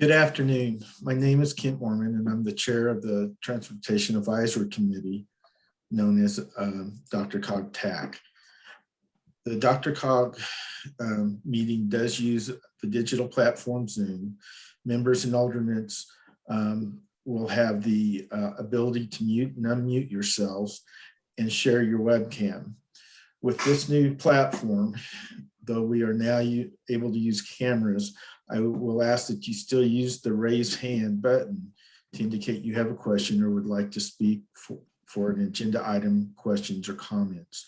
Good afternoon. My name is Kent Moorman and I'm the chair of the Transportation Advisory Committee known as um, DRCOG TAC. The DRCOG um, meeting does use the digital platform Zoom. Members and alternates um, will have the uh, ability to mute and unmute yourselves and share your webcam. With this new platform, though we are now able to use cameras, I will ask that you still use the raise hand button to indicate you have a question or would like to speak for, for an agenda item, questions or comments.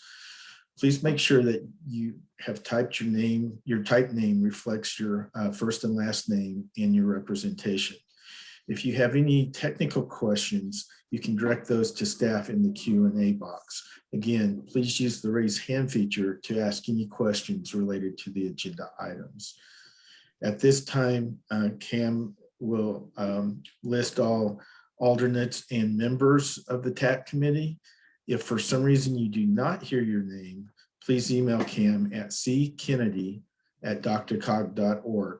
Please make sure that you have typed your name, your type name reflects your uh, first and last name and your representation. If you have any technical questions, you can direct those to staff in the Q&A box. Again, please use the raise hand feature to ask any questions related to the agenda items. At this time, uh, Cam will um, list all alternates and members of the TAC committee. If for some reason you do not hear your name, please email Cam at ckennedy at drcog.org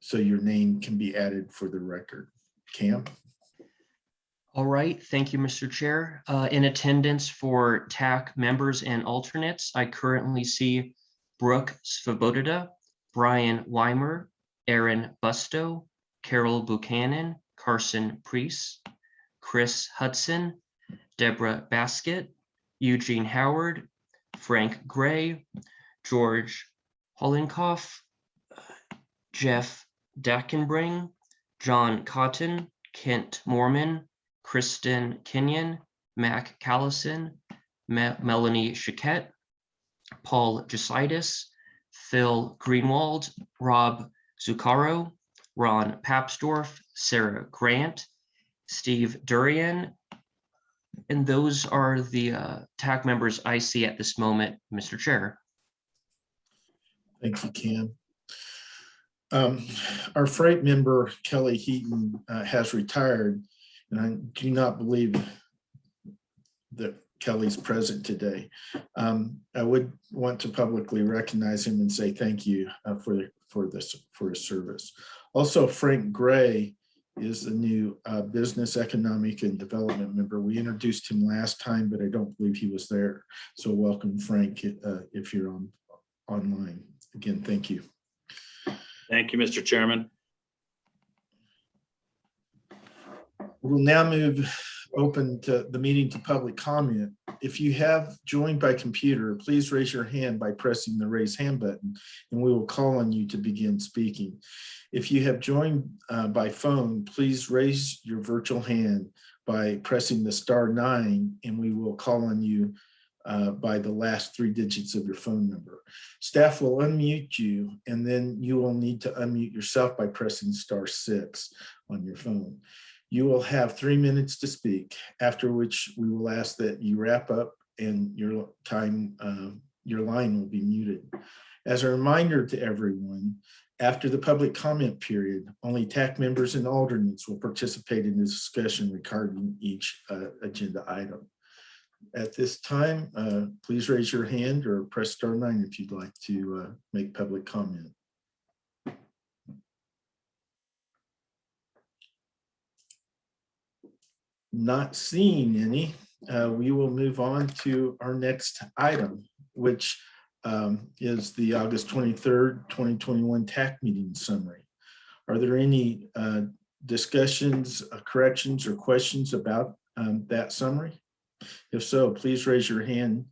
so your name can be added for the record. Cam? All right, thank you, Mr. Chair. Uh, in attendance for TAC members and alternates, I currently see Brooke Svoboda, Brian Weimer, Aaron Busto, Carol Buchanan, Carson Priest, Chris Hudson, Deborah Baskett, Eugene Howard, Frank Gray, George Holenkoff, Jeff Dankenbring, John Cotton, Kent Moorman, Kristen Kenyon, Mac Callison, Me Melanie Chiquette, Paul Jesaitis, Phil Greenwald, Rob Zuccaro, Ron Papsdorf, Sarah Grant, Steve Durian. And those are the uh, TAC members I see at this moment, Mr. Chair. Thank you, Cam. Um, our freight member, Kelly Heaton, uh, has retired, and I do not believe that Kelly's present today. Um, I would want to publicly recognize him and say thank you uh, for, for, this, for his service. Also, Frank Gray is the new uh, business economic and development member. We introduced him last time, but I don't believe he was there. So welcome, Frank, uh, if you're on online. Again, thank you. Thank you, Mr. Chairman. We'll now move open to the meeting to public comment. If you have joined by computer, please raise your hand by pressing the raise hand button and we will call on you to begin speaking. If you have joined uh, by phone, please raise your virtual hand by pressing the star nine and we will call on you uh, by the last three digits of your phone number. Staff will unmute you and then you will need to unmute yourself by pressing star six on your phone. You will have three minutes to speak, after which we will ask that you wrap up and your time, uh, your line will be muted. As a reminder to everyone, after the public comment period, only TAC members and alternates will participate in the discussion regarding each uh, agenda item. At this time, uh, please raise your hand or press star nine if you'd like to uh, make public comment. Not seeing any, uh, we will move on to our next item, which um, is the August 23rd, 2021 TAC meeting summary. Are there any uh, discussions, uh, corrections, or questions about um, that summary? If so, please raise your hand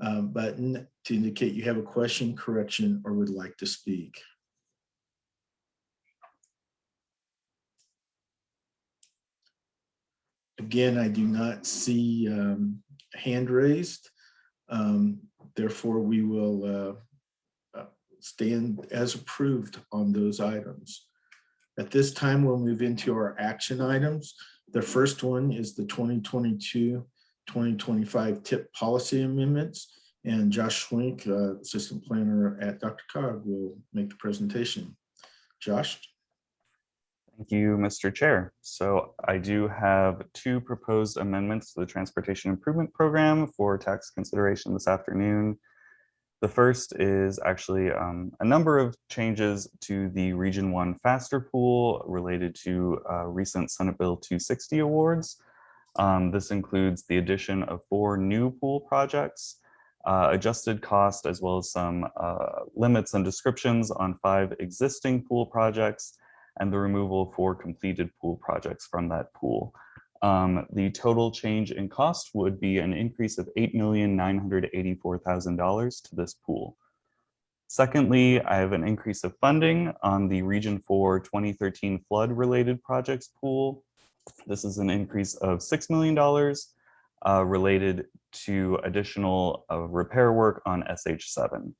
uh, button to indicate you have a question, correction, or would like to speak. Again, I do not see um, hand raised. Um, therefore, we will uh, uh, stand as approved on those items. At this time, we'll move into our action items. The first one is the 2022-2025 TIP policy amendments. And Josh Schwenk, uh, assistant planner at Dr. Cog, will make the presentation. Josh? Thank you, Mr. Chair. So I do have two proposed amendments to the Transportation Improvement Program for tax consideration this afternoon. The first is actually um, a number of changes to the Region 1 Faster Pool related to uh, recent Senate Bill 260 awards. Um, This includes the addition of four new pool projects, uh, adjusted cost, as well as some uh, limits and descriptions on five existing pool projects, and the removal of four completed pool projects from that pool. Um, the total change in cost would be an increase of eight million nine hundred eighty-four thousand dollars to this pool. Secondly, I have an increase of funding on the Region 4 2013 flood-related projects pool. This is an increase of $6 million uh, related to additional uh, repair work on SH7.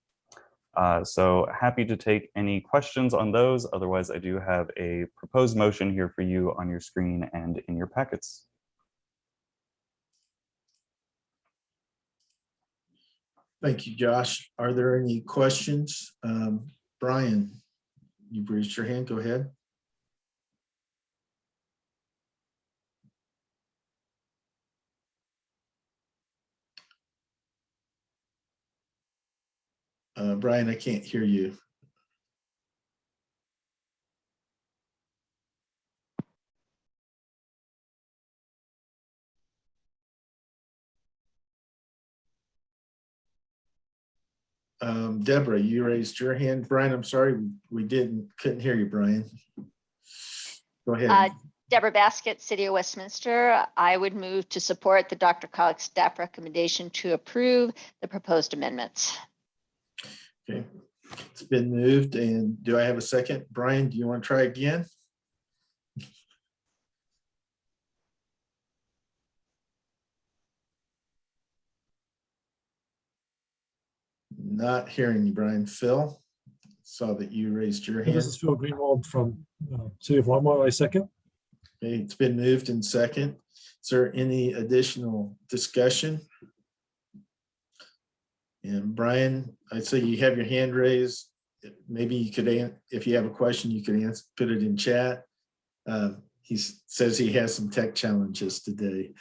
Uh, so happy to take any questions on those. Otherwise, I do have a proposed motion here for you on your screen and in your packets. Thank you, Josh. Are there any questions? Um, Brian, you've raised your hand. Go ahead. Uh, Brian, I can't hear you. Um, Deborah, you raised your hand. Brian, I'm sorry, we- didn't, couldn't hear you, Brian. Go Uh, ahead. Deborah Baskett, City of Westminster. I would move to support the DRCOG staff recommendation to approve the proposed amendments. Okay, it's been moved and do I have a second? Brian, do you want to try again? Not hearing you, Brian. Phil, saw that you raised your hand. This is Phil Greenwald from uh, City of Longmont. I second. Okay, it's been moved in second. Is there any additional discussion? And Brian, I'd say you have your hand raised. Maybe you could, if you have a question, you could answer, put it in chat. Um, He says he has some tech challenges today.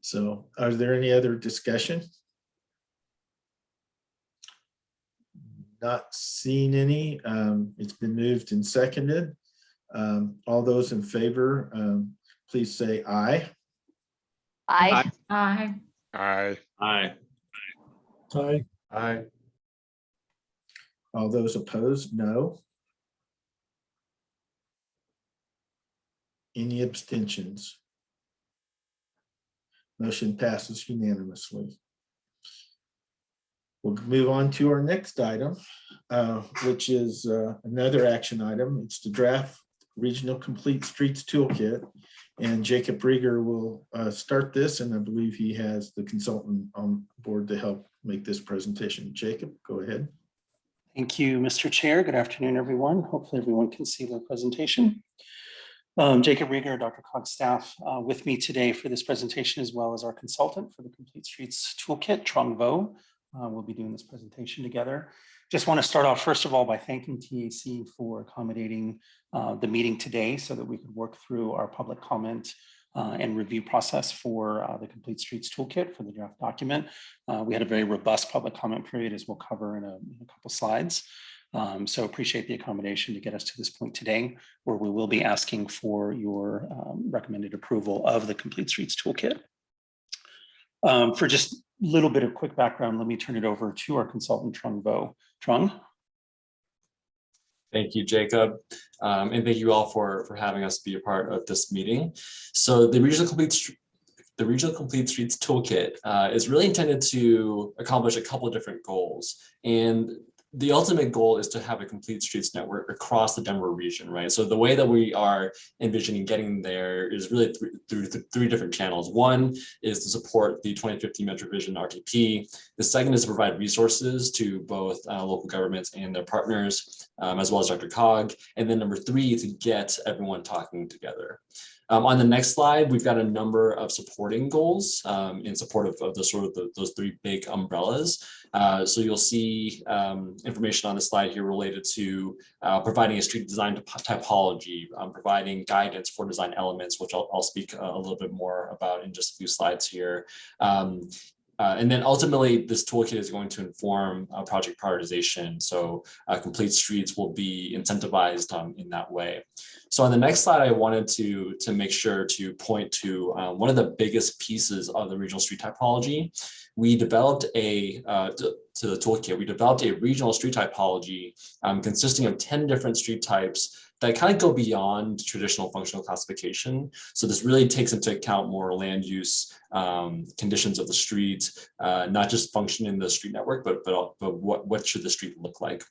So are there any other discussion? Not seeing any. Um, It's been moved and seconded. Um, all those in favor, um, please say aye. Aye. Aye. Aye. Aye. Aye. Aye. All those opposed, no. Any abstentions? Motion passes unanimously. We'll move on to our next item, uh, which is uh, another action item. It's the draft Regional Complete Streets Toolkit. And Jacob Riger will uh, start this, and I believe he has the consultant on board to help make this presentation. Jacob, go ahead. Thank you, Mr. Chair. Good afternoon, everyone. Hopefully everyone can see the presentation. Um, Jacob Riger, Dr. Cog staff, uh, with me today for this presentation, as well as our consultant for the Complete Streets Toolkit, Trung Vo. Uh, We'll be doing this presentation together. Just want to start off, first of all, by thanking TAC for accommodating uh, the meeting today so that we could work through our public comment uh, and review process for uh, the Complete Streets Toolkit for the draft document. Uh, We had a very robust public comment period, as we'll cover in a in a couple slides. Um, So appreciate the accommodation to get us to this point today, where we will be asking for your um, recommended approval of the Complete Streets Toolkit. Um, For just a little bit of quick background, let me turn it over to our consultant, Trung Vo. Trung? Thank you, Jacob. Um, and thank you all for, for having us be a part of this meeting. So the Regional Complete, the Regional Complete Streets Toolkit uh, is really intended to accomplish a couple of different goals. And the ultimate goal is to have a complete streets network across the Denver region, right? So the way that we are envisioning getting there is really through, through th- three different channels. One is to support the 2050 MetroVision RTP. The second is to provide resources to both uh, local governments and their partners, um, as well as DRCOG. And then number three, to get everyone talking together. Um, on the next slide, we've got a number of supporting goals um, in support of, of the sort of the, those three big umbrellas. Uh, so you'll see um, information on the slide here related to uh, providing a street design typology, um, providing guidance for design elements, which I'll, I'll speak a little bit more about in just a few slides here. Um, uh, and then ultimately, this toolkit is going to inform uh, project prioritization. So uh, complete streets will be incentivized um, in that way. So on the next slide, I wanted to, to make sure to point to uh, one of the biggest pieces of the regional street typology. We developed a, uh, to, the toolkit, we developed a regional street typology um, consisting of 10 different street types that kind of go beyond traditional functional classification. So this really takes into account more land use um, conditions of the street, uh, not just function in the street network, but but, but what, what should the street look like?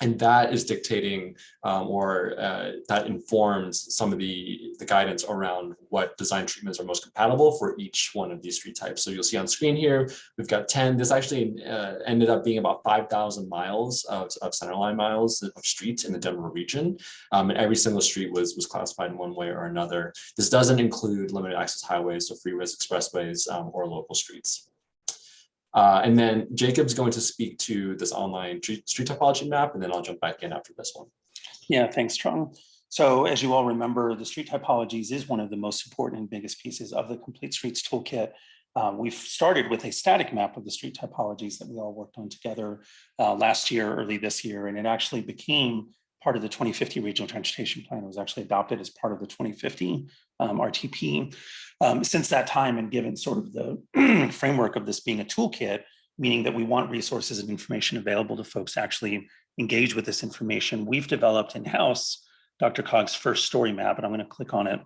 And that is dictating um, or uh, that informs some of the, the guidance around what design treatments are most compatible for each one of these street types. So you'll see on screen here, we've got 10. This actually uh, ended up being about 5,000 miles of, of centerline miles of streets in the Denver region. Um, and every single street was, was classified in one way or another. This doesn't include limited access highways, so freeways, expressways, um, or local streets. Uh, and then Jacob's going to speak to this online street, typology map, and then I'll jump back in after this one. Yeah, thanks, Trung. So as you all remember, the street typologies is one of the most important and biggest pieces of the Complete Streets Toolkit. Um, we've started with a static map of the street typologies that we all worked on together uh, last year, early this year, and it actually became part of the 2050 Regional Transportation Plan. Was actually adopted as part of the 2050 um, RTP. Um, since that time, and given sort of the framework of this being a toolkit, meaning that we want resources and information available to folks to actually engage with this information, we've developed in-house DRCOG's first story map, and I'm going to click on it,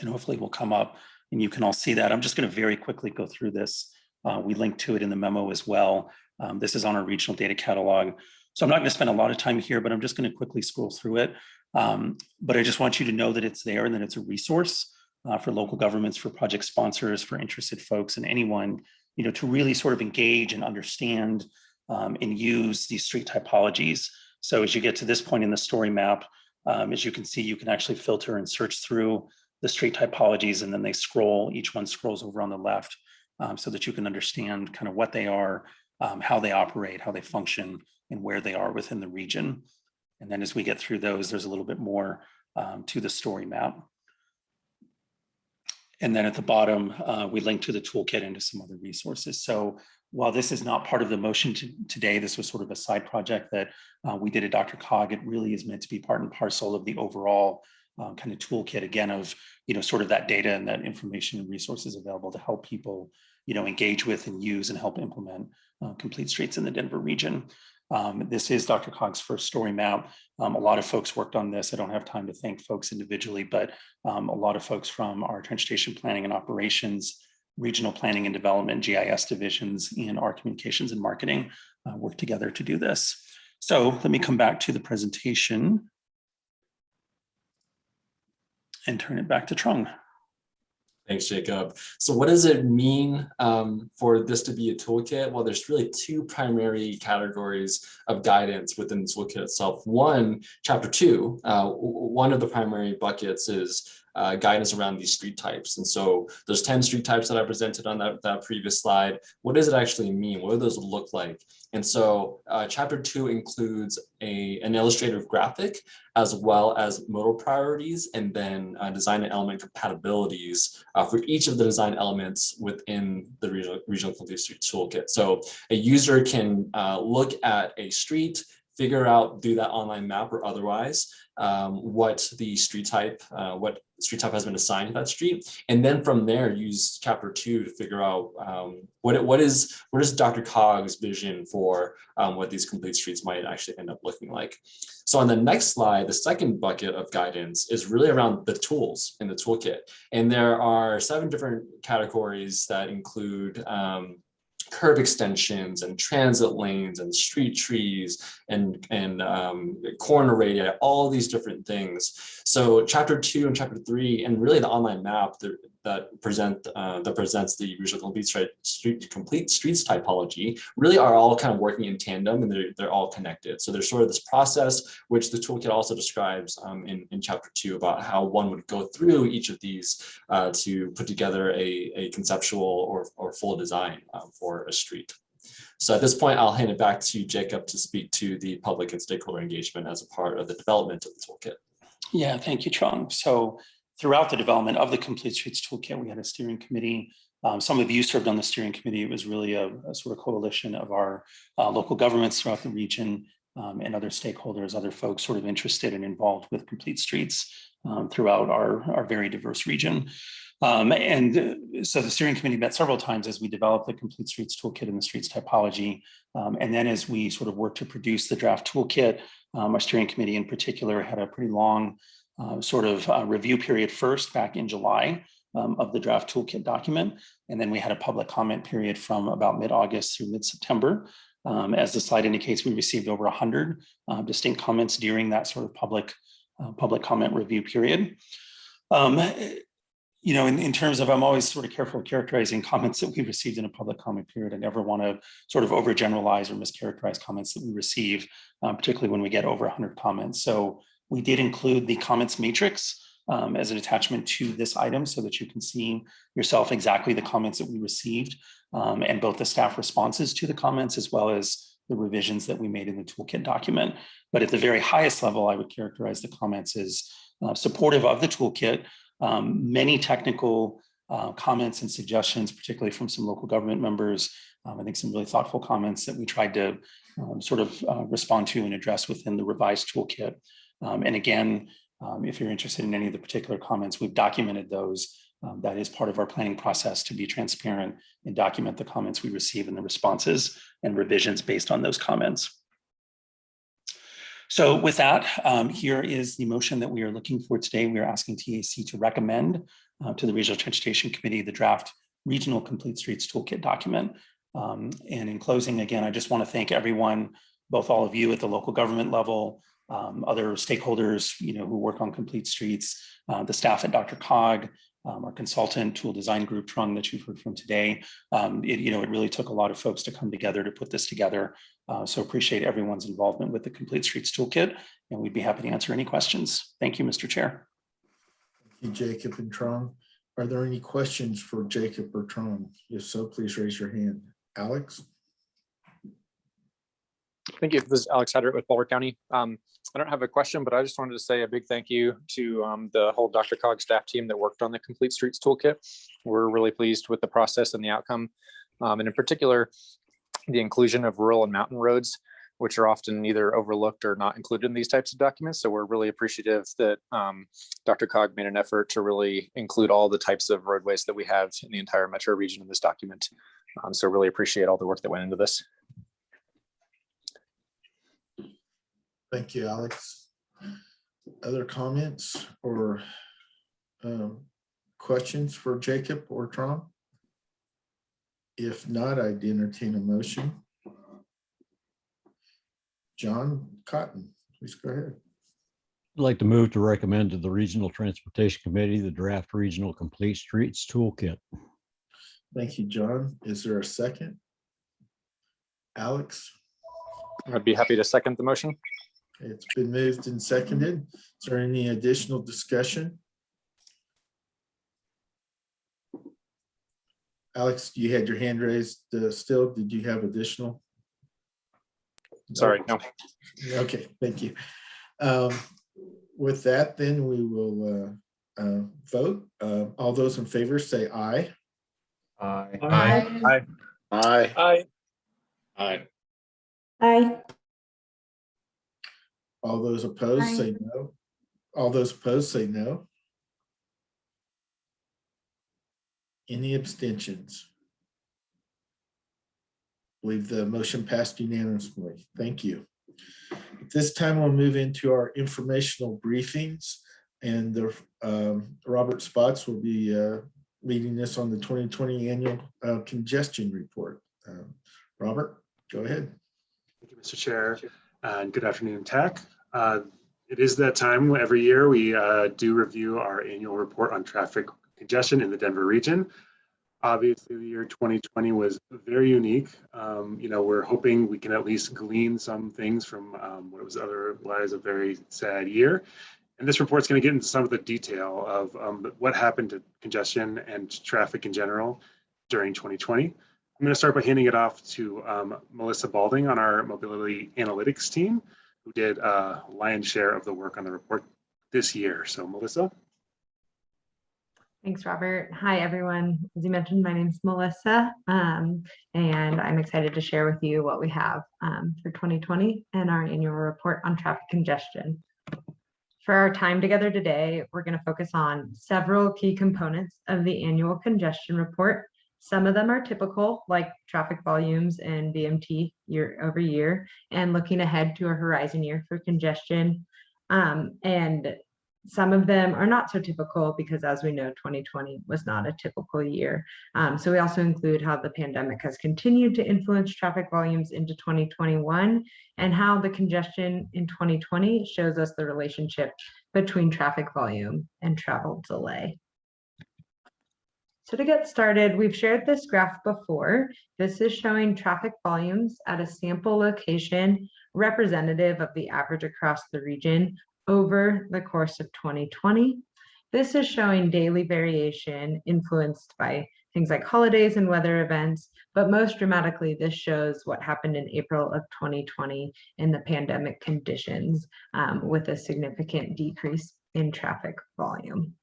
and hopefully will come up, and you can all see that. I'm just going to very quickly go through this. Uh, we link to it in the memo as well. Um, this is on our regional data catalog. So I'm not going to spend a lot of time here, but I'm just going to quickly scroll through it. Um, but I just want you to know that it's there and that it's a resource uh, for local governments, for project sponsors, for interested folks and anyone, you know, to really sort of engage and understand um, and use these street typologies. So as you get to this point in the story map, um, as you can see, you can actually filter and search through the street typologies and then they scroll, each one scrolls over on the left um, so that you can understand kind of what they are, um, how they operate, how they function, and where they are within the region. And then as we get through those, there's a little bit more um, to the story map. And then at the bottom, uh, we link to the toolkit and to some other resources. So while this is not part of the motion to, today, this was sort of a side project that uh, we did at DRCOG. It really is meant to be part and parcel of the overall um, kind of toolkit again of, you know, sort of that data and that information and resources available to help people, you know, engage with and use and help implement uh, complete streets in the Denver region. Um, this is DRCOG's first story map. Um, a lot of folks worked on this. I don't have time to thank folks individually, but um, a lot of folks from our transportation planning and operations, regional planning and development, GIS divisions, and our communications and marketing uh, work together to do this. So let me come back to the presentation and turn it back to Trung. Thanks, Jacob. So what does it mean um, for this to be a toolkit? Well, there's really two primary categories of guidance within the toolkit itself. One, chapter two, uh, one of the primary buckets is uh, guidance around these street types. And so there's 10 street types that I presented on that, that previous slide. What does it actually mean? What do those look like? And so uh, chapter two includes a, an illustrative graphic as well as modal priorities and then uh, design and element compatibilities uh, for each of the design elements within the regional, regional complete street toolkit. So a user can uh, look at a street, figure out, do that online map or otherwise, um, what the street type, uh, what street type has been assigned to that street. And then from there, use chapter two to figure out um, what, what is what is DRCOG's vision for um, what these complete streets might actually end up looking like. So on the next slide, the second bucket of guidance is really around the tools in the toolkit. And there are seven different categories that include um, curb extensions and transit lanes and street trees and, and um, corner radii, all these different things. So chapter two and chapter three, and really the online map that present uh, that presents the regional complete street, street complete streets typology really are all kind of working in tandem and they're, they're all connected. So there's sort of this process which the toolkit also describes um, in, in chapter two about how one would go through each of these uh, to put together a, a conceptual or, or full design um, for a street. So at this point, I'll hand it back to Jacob to speak to the public and stakeholder engagement as a part of the development of the toolkit. Yeah, thank you, Trung. So throughout the development of the Complete Streets Toolkit, we had a steering committee Um, Some of you served on the steering committee. It was really a a sort of coalition of our uh, local governments throughout the region um, and other stakeholders, other folks sort of interested and involved with Complete Streets um, throughout our, our very diverse region. Um, and uh, so the steering committee met several times as we developed the Complete Streets Toolkit and the streets typology. Um, and then as we sort of worked to produce the draft toolkit, um, our steering committee in particular had a pretty long uh, sort of uh, review period first back in July um, of the draft toolkit document. And then we had a public comment period from about mid-August through mid-September. Um, as the slide indicates, we received over 100 uh, distinct comments during that sort of public uh, public comment review period. Um, you know, in, in terms of, I'm always sort of careful characterizing comments that we received in a public comment period. I never want to sort of overgeneralize or mischaracterize comments that we receive, uh, particularly when we get over 100 comments. So we did include the comments matrix um, as an attachment to this item so that you can see yourself exactly the comments that we received um, and both the staff responses to the comments as well as the revisions that we made in the toolkit document. But at the very highest level, I would characterize the comments as uh, supportive of the toolkit, um, many technical uh, comments and suggestions, particularly from some local government members. Um, I think some really thoughtful comments that we tried to um, sort of uh, respond to and address within the revised toolkit. Um, and again, um, if you're interested in any of the particular comments, we've documented those. Um, that is part of our planning process to be transparent and document the comments we receive and the responses and revisions based on those comments. So with that, um, here is the motion that we are looking for today. We are asking TAC to recommend uh, to the Regional Transportation Committee the draft Regional Complete Streets Toolkit document. Um, and in closing, again, I just want to thank everyone, both all of you at the local government level, um, other stakeholders, you know, who work on Complete Streets, uh, the staff at DRCOG, um, our consultant Toole Design Group Trung that you've heard from today. Um, it, you know, it really took a lot of folks to come together to put this together. Uh, so appreciate everyone's involvement with the Complete Streets Toolkit, and we'd be happy to answer any questions. Thank you, Mr. Chair. Thank you, Jacob and Trung. Are there any questions for Jacob or Trung? If so, please raise your hand. Alex? Thank you. This is Alex Hedrick with Boulder County. Um, I don't have a question, but I just wanted to say a big thank you to um, the whole DRCOG staff team that worked on the Complete Streets Toolkit. We're really pleased with the process and the outcome. Um, and in particular, the inclusion of rural and mountain roads, which are often either overlooked or not included in these types of documents. So we're really appreciative that um, DRCOG made an effort to really include all the types of roadways that we have in the entire metro region in this document. Um, so really appreciate all the work that went into this. Thank you, Alex. Other comments or um, questions for Jacob or Trung? If not, I'd entertain a motion. John Cotton, please go ahead. I'd like to move to recommend to the Regional Transportation Committee the draft Regional Complete Streets Toolkit. Thank you, John. Is there a second? Alex, I'd be happy to second the motion. It's been moved and seconded. Is there any additional discussion? Alex, you had your hand raised uh, still. Did you have additional? Sorry, no. Okay, thank you. Um, With that, then we will uh, uh, vote. Uh, All those in favor say aye. Aye. Aye. Aye. Aye. Aye. Aye. All those opposed say no. All those opposed say no. Any abstentions? I Believe the motion passed unanimously. Thank you. At this time, we'll move into our informational briefings and the um, Robert Spotts will be uh, leading this on the 2020 annual uh, congestion report. Um, Robert, go ahead. Thank you, Mr. Chair, and good afternoon, TAC. Uh, It is that time every year we uh, do review our annual report on traffic congestion in the Denver region. Obviously, the year 2020 was very unique. Um, You know, we're hoping we can at least glean some things from um, what was otherwise a very sad year. And this report's going to get into some of the detail of um, what happened to congestion and traffic in general during 2020. I'm going to start by handing it off to um, Melissa Balding on our mobility analytics team, who did a lion's share of the work on the report this year. So Melissa? Thanks, Robert. Hi, everyone. As you mentioned, my name is Melissa, um, and I'm excited to share with you what we have um, for 2020 and our annual report on traffic congestion. For our time together today, we're going to focus on several key components of the annual congestion report. Some of them are typical, like traffic volumes and VMT year over year, and looking ahead to a horizon year for congestion. Um, and some of them are not so typical because as we know, 2020 was not a typical year. Um, so we also include how the pandemic has continued to influence traffic volumes into 2021 and how the congestion in 2020 shows us the relationship between traffic volume and travel delay. So to get started, we've shared this graph before. This is showing traffic volumes at a sample location representative of the average across the region over the course of 2020. This is showing daily variation influenced by things like holidays and weather events, but most dramatically, this shows what happened in April of 2020 in the pandemic conditions um, with a significant decrease in traffic volume.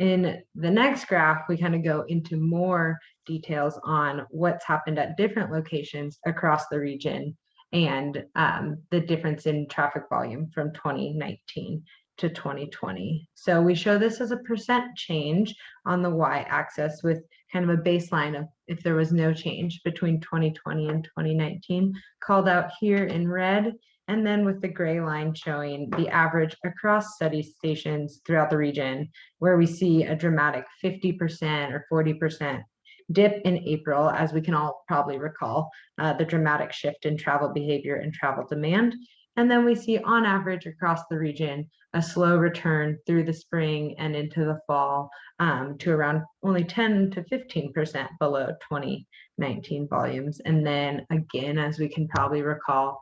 In the next graph, we kind of go into more details on what's happened at different locations across the region and um, the difference in traffic volume from 2019 to 2020. So we show this as a percent change on the y-axis with kind of a baseline of if there was no change between 2020 and 2019 called out here in red and then with the gray line showing the average across study stations throughout the region where we see a dramatic 50% or 40% dip in April, as we can all probably recall, uh, the dramatic shift in travel behavior and travel demand. And then we see on average across the region, a slow return through the spring and into the fall um, to around only 10 to 15% below 2019 volumes. And then again, as we can probably recall,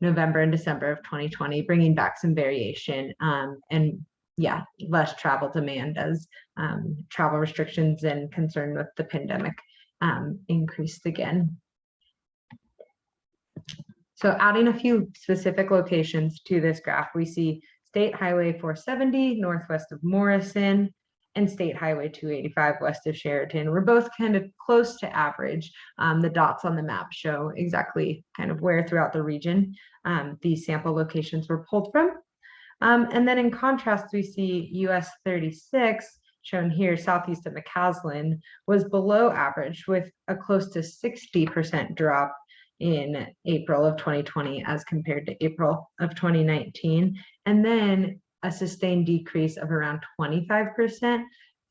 November and December of 2020, bringing back some variation um, and yeah, less travel demand as um, travel restrictions and concern with the pandemic um, increased again. So adding a few specific locations to this graph, we see State Highway 470 northwest of Morrison and State Highway 285 west of Sheridan. We're both kind of close to average. Um, the dots on the map show exactly kind of where throughout the region um, these sample locations were pulled from. Um, and then in contrast, we see US 36 shown here southeast of McCaslin was below average with a close to 60% drop in April of 2020 as compared to April of 2019. And then a sustained decrease of around 25%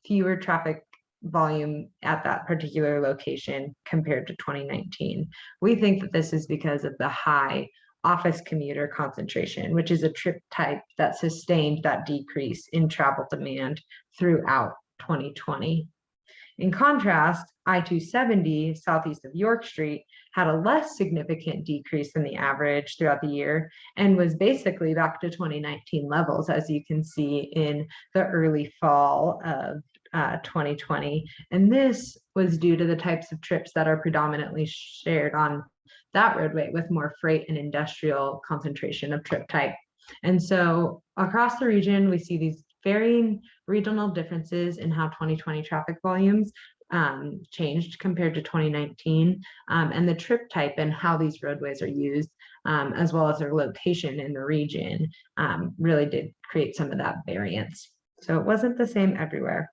fewer traffic volume at that particular location compared to 2019. We think that this is because of the high office commuter concentration, which is a trip type that sustained that decrease in travel demand throughout 2020. In contrast, I-270 southeast of York Street had a less significant decrease than the average throughout the year and was basically back to 2019 levels, as you can see in the early fall of uh, 2020. And this was due to the types of trips that are predominantly shared on that roadway with more freight and industrial concentration of trip type. And so across the region, we see these varying regional differences in how 2020 traffic volumes um, changed compared to 2019 um, and the trip type and how these roadways are used um, as well as their location in the region um, really did create some of that variance. So it wasn't the same everywhere.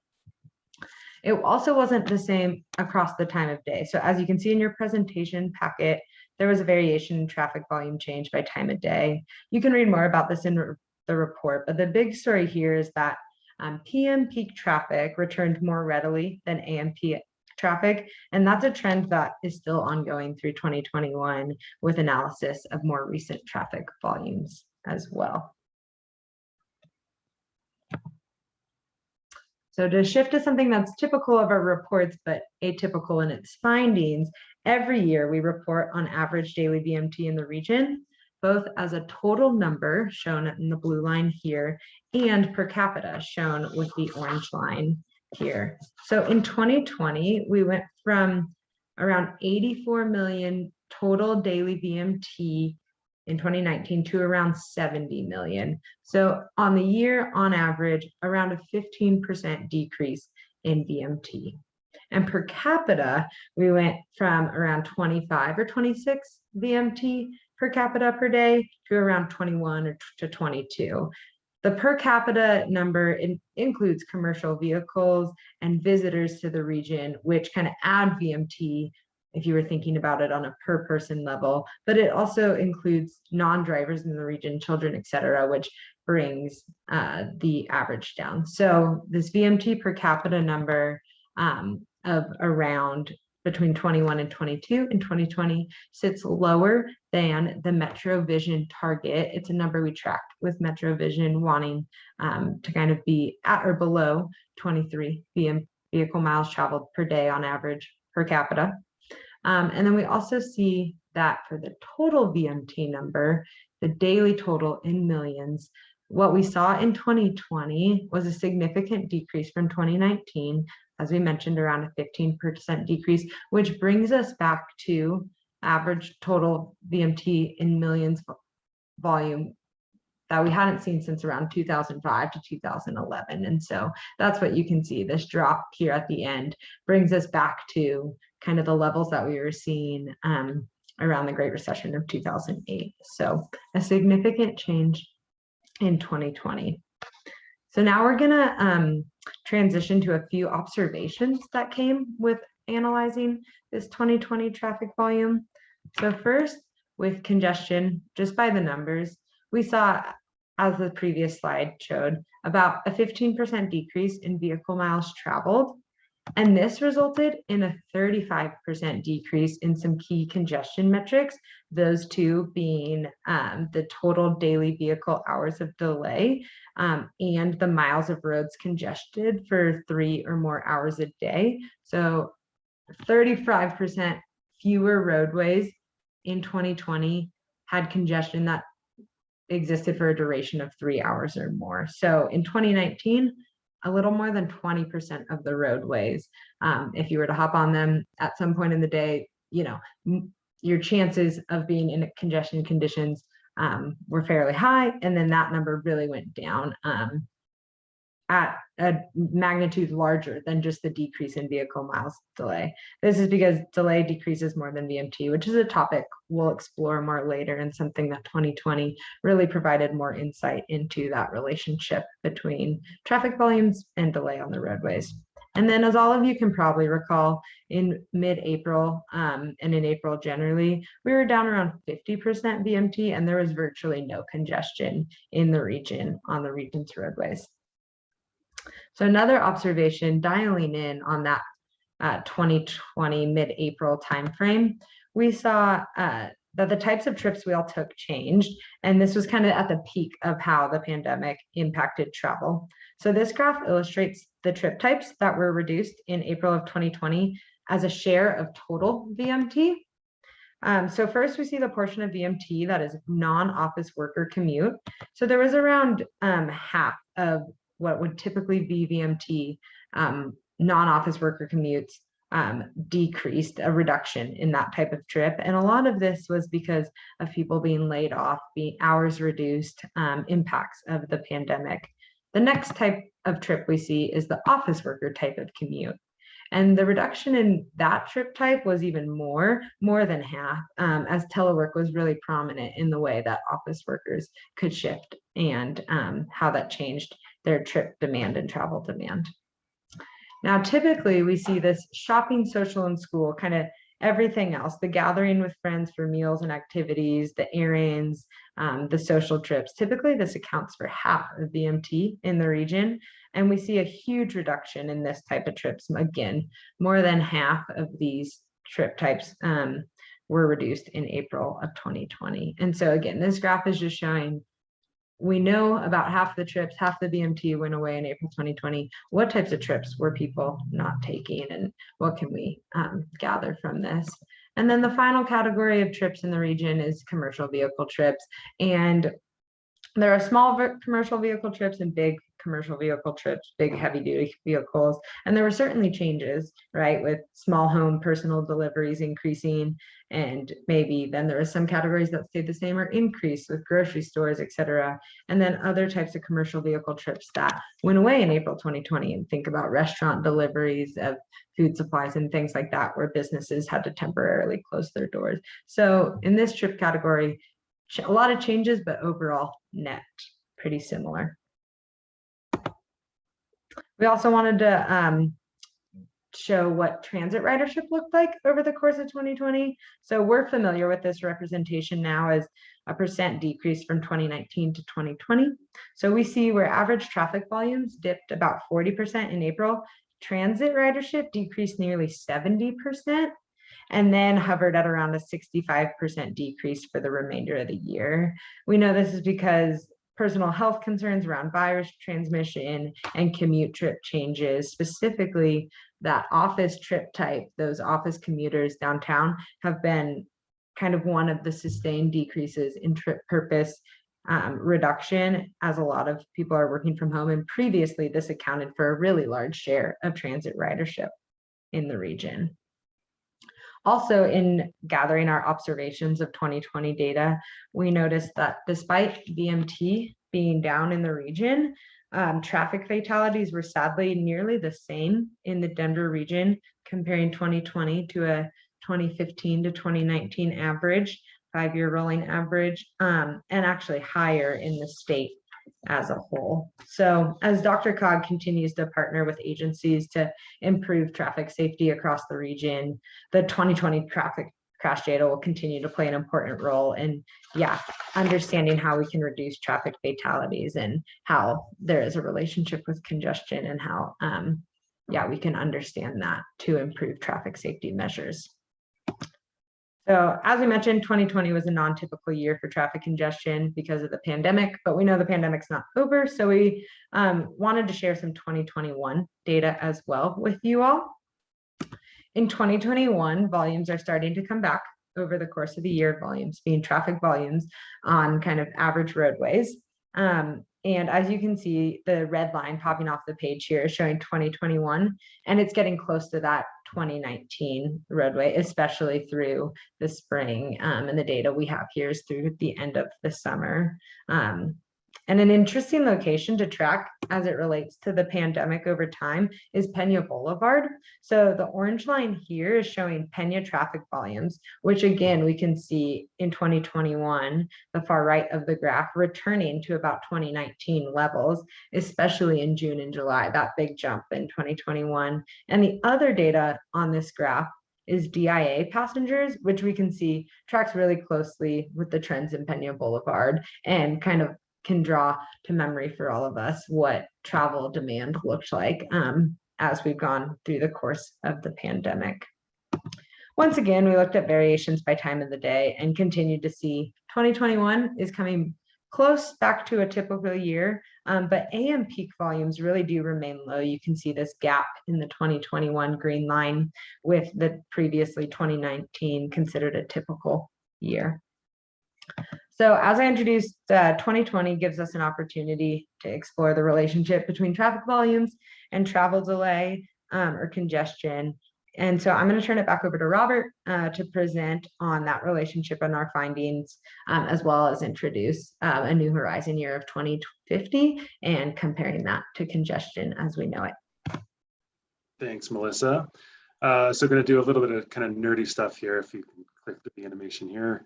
It also wasn't the same across the time of day. So as you can see in your presentation packet, there was a variation in traffic volume change by time of day. You can read more about this in the report, but the big story here is that um, PM peak traffic returned more readily than AM traffic, and that's a trend that is still ongoing through 2021 with analysis of more recent traffic volumes as well. So to shift to something that's typical of our reports, but atypical in its findings, every year we report on average daily VMT in the region, both as a total number shown in the blue line here and per capita shown with the orange line here. So in 2020, we went from around 84 million total daily VMT in 2019 to around 70 million. So on the year, on average, around a 15% decrease in VMT. And per capita, we went from around 25 or 26 VMT per capita per day to around 21 or to 22. The per capita number in- includes commercial vehicles and visitors to the region, which kind of add VMT if you were thinking about it on a per person level, but it also includes non-drivers in the region, children, et cetera, which brings uh, the average down. So this VMT per capita number um, of around between 21 and 22 in 2020 sits lower than the MetroVision target. It's a number we tracked with MetroVision wanting um, to kind of be at or below 23 VM vehicle miles traveled per day on average per capita. Um, and then we also see that for the total VMT number, the daily total in millions, what we saw in 2020 was a significant decrease from 2019, as we mentioned, around a 15% decrease, which brings us back to average total VMT in millions volume that we hadn't seen since around 2005 to 2011. And so that's what you can see. This drop here at the end brings us back to kind of the levels that we were seeing um, around the Great Recession of 2008. So a significant change in 2020. So now we're gonna um, transition to a few observations that came with analyzing this 2020 traffic volume. So first, with congestion, just by the numbers, we saw, as the previous slide showed, about a 15% decrease in vehicle miles traveled. And this resulted in a 35% decrease in some key congestion metrics, those two being um, the total daily vehicle hours of delay um, and the miles of roads congested for three or more hours a day. So 35% fewer roadways in 2020 had congestion that existed for a duration of three hours or more. So in 2019, a little more than 20% of the roadways, um, if you were to hop on them at some point in the day, you know, your chances of being in congestion conditions um, were fairly high. And then that number really went down um, at a magnitude larger than just the decrease in vehicle miles delay. This is because delay decreases more than VMT, which is a topic we'll explore more later and something that 2020 really provided more insight into that relationship between traffic volumes and delay on the roadways. And then as all of you can probably recall, in mid-April um, and in April generally, we were down around 50% VMT and there was virtually no congestion in the region on the region's roadways. So another observation dialing in on that uh, 2020 mid-April timeframe, we saw uh, that the types of trips we all took changed. And this was kind of at the peak of how the pandemic impacted travel. So this graph illustrates the trip types that were reduced in April of 2020 as a share of total VMT. Um, so first we see the portion of VMT that is non-office worker commute. So there was around um, half of what would typically be VMT um, non-office worker commutes um, decreased a reduction in that type of trip. And a lot of this was because of people being laid off, being hours reduced, um, impacts of the pandemic. The next type of trip we see is the office worker type of commute. And the reduction in that trip type was even more, more than half, um, as telework was really prominent in the way that office workers could shift and um, how that changed their trip demand and travel demand. Now, typically we see this shopping, social, and school, kind of everything else, the gathering with friends for meals and activities, the errands, um, the social trips. Typically, this accounts for half of VMT in the region. And we see a huge reduction in this type of trips. Again, more than half of these trip types um, were reduced in April of 2020. And so again, this graph is just showing we know about half the trips, half the VMT went away in April 2020. What types of trips were people not taking and what can we um, gather from this? And then the final category of trips in the region is commercial vehicle trips. And there are small commercial vehicle trips and big commercial vehicle trips, big heavy duty vehicles. And there were certainly changes, right, with small home personal deliveries increasing. And maybe then there are some categories that stayed the same or increased with grocery stores, et cetera. And then other types of commercial vehicle trips that went away in April 2020 and think about restaurant deliveries of food supplies and things like that, where businesses had to temporarily close their doors. So in this trip category, a lot of changes, but overall net pretty similar. We also wanted to um, show what transit ridership looked like over the course of 2020. So we're familiar with this representation now as a percent decrease from 2019 to 2020. So we see where average traffic volumes dipped about 40% in April. Transit ridership decreased nearly 70% and then hovered at around a 65% decrease for the remainder of the year. We know this is because personal health concerns around virus transmission and commute trip changes, specifically that office trip type, those office commuters downtown have been kind of one of the sustained decreases in trip purpose um, reduction as a lot of people are working from home. And previously this accounted for a really large share of transit ridership in the region. Also, in gathering our observations of 2020 data, we noticed that despite VMT being down in the region, um, traffic fatalities were sadly nearly the same in the Denver region, comparing 2020 to a 2015 to 2019 average, five-year rolling average, um, and actually higher in the state as a whole. So as DRCOG continues to partner with agencies to improve traffic safety across the region, the 2020 traffic crash data will continue to play an important role in, yeah, understanding how we can reduce traffic fatalities and how there is a relationship with congestion and how, um, yeah, we can understand that to improve traffic safety measures. So as we mentioned, 2020 was a non-typical year for traffic congestion because of the pandemic, but we know the pandemic's not over. So we um, wanted to share some 2021 data as well with you all. In 2021, volumes are starting to come back over the course of the year, volumes being traffic volumes on kind of average roadways. Um, and as you can see, the red line popping off the page here is showing 2021, and it's getting close to that 2019 roadway, especially through the spring. Um, and the data we have here is through the end of the summer. Um, and an interesting location to track as it relates to the pandemic over time is Pena Boulevard. So the orange line here is showing Pena traffic volumes, which again, we can see in 2021, the far right of the graph returning to about 2019 levels, especially in June and July, that big jump in 2021. And the other data on this graph is DIA passengers, which we can see tracks really closely with the trends in Pena Boulevard and kind of can draw to memory for all of us what travel demand looked like um, as we've gone through the course of the pandemic. Once again, we looked at variations by time of the day and continued to see 2021 is coming close back to a typical year, um, but AM peak volumes really do remain low. You can see this gap in the 2021 green line with the previously 2019 considered a typical year. So as I introduced, uh, 2020 gives us an opportunity to explore the relationship between traffic volumes and travel delay um, or congestion. And so I'm going to turn it back over to Robert uh, to present on that relationship and our findings, um, as well as introduce uh, a new horizon year of 2050 and comparing that to congestion as we know it. Thanks, Melissa. Uh, so going to do a little bit of kind of nerdy stuff here. If you can click the animation here.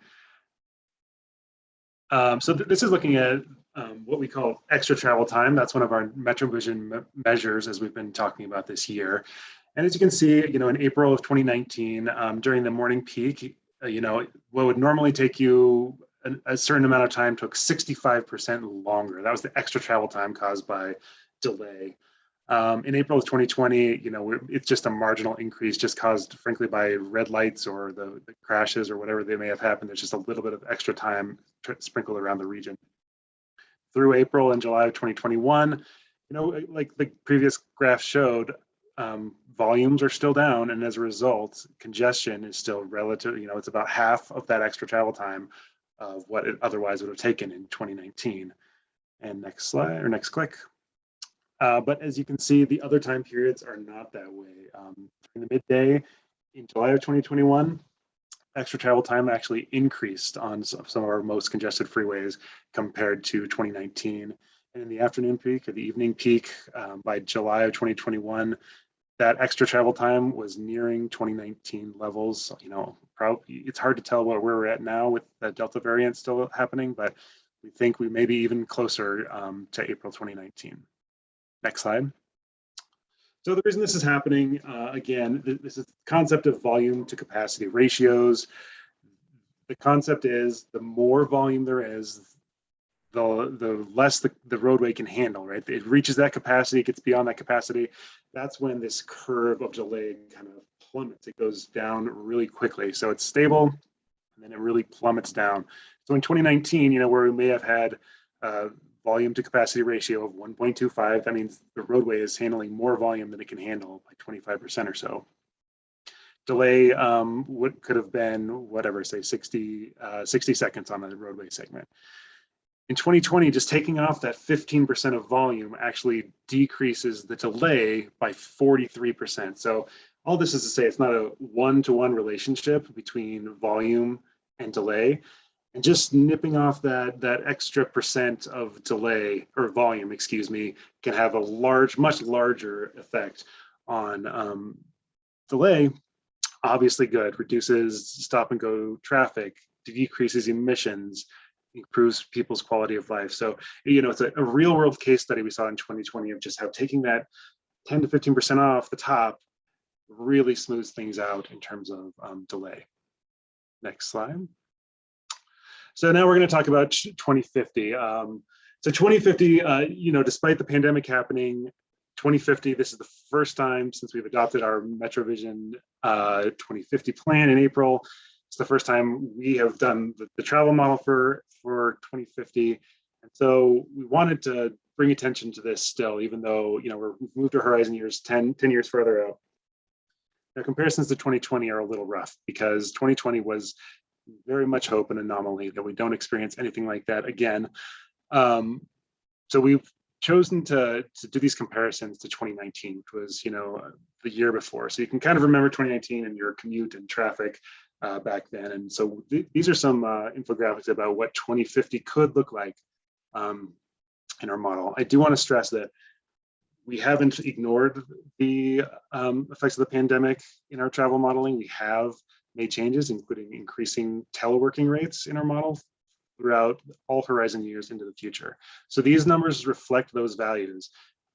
Um, so th this is looking at um, what we call extra travel time. That's one of our MetroVision me measures as we've been talking about this year. And as you can see, you know, in April of 2019, um, during the morning peak, uh, you know, what would normally take you a, a certain amount of time took 65% longer. That was the extra travel time caused by delay. Um, in April of 2020, you know, it's just a marginal increase just caused frankly by red lights or the, the, crashes or whatever they may have happened. There's just a little bit of extra time sprinkled around the region. Through April and July of 2021, you know, like the previous graph showed, um, volumes are still down and as a result, congestion is still relative, you know, it's about half of that extra travel time of what it otherwise would have taken in 2019. And next slide or next click. Uh, but as you can see, the other time periods are not that way. Um, in the midday in July of 2021, extra travel time actually increased on some some of our most congested freeways compared to 2019. And in the afternoon peak or the evening peak um, by July of 2021, that extra travel time was nearing 2019 levels. You know, probably it's hard to tell where we're at now with the Delta variant still happening, but we think we may be even closer um, to April 2019. Next slide. So the reason this is happening, uh, again, th- this is the concept of volume to capacity ratios. The concept is the more volume there is, the, the less the, the roadway can handle, right? It reaches that capacity, it gets beyond that capacity. That's when this curve of delay kind of plummets. It goes down really quickly. So it's stable and then it really plummets down. So in 2019, you know, where we may have had uh, volume to capacity ratio of 1.25, that means the roadway is handling more volume than it can handle by 25% or so. Delay um, what could have been whatever, say 60, uh, 60 seconds on a roadway segment. In 2020, just taking off that 15% of volume actually decreases the delay by 43%. So all this is to say it's not a one-to-one relationship between volume and delay. And just nipping off that, that extra percent of delay or volume, excuse me, can have a large, much larger effect on um, delay. Obviously good, reduces stop and go traffic, decreases emissions, improves people's quality of life. So, you know, it's a, a real world case study we saw in 2020 of just how taking that 10 to 15% off the top really smooths things out in terms of um, delay. Next slide. So now we're going to talk about 2050. Um, so 2050, uh, you know, despite the pandemic happening, 2050, this is the first time since we've adopted our MetroVision uh, 2050 plan in April. It's the first time we have done the, the travel model for, for 2050. And so we wanted to bring attention to this still, even though, you know, we're, we've moved our horizon years 10, 10 years further out. Now comparisons to 2020 are a little rough because 2020 was very much hope an anomaly that we don't experience anything like that again. Um, so we've chosen to, to do these comparisons to 2019, which was, you know, the year before. So you can kind of remember 2019 and your commute and traffic uh, back then. And so th these are some uh, infographics about what 2050 could look like um, in our model. I do want to stress that we haven't ignored the um, effects of the pandemic in our travel modeling. We have made changes, including increasing teleworking rates in our model throughout all horizon years into the future. So these numbers reflect those values.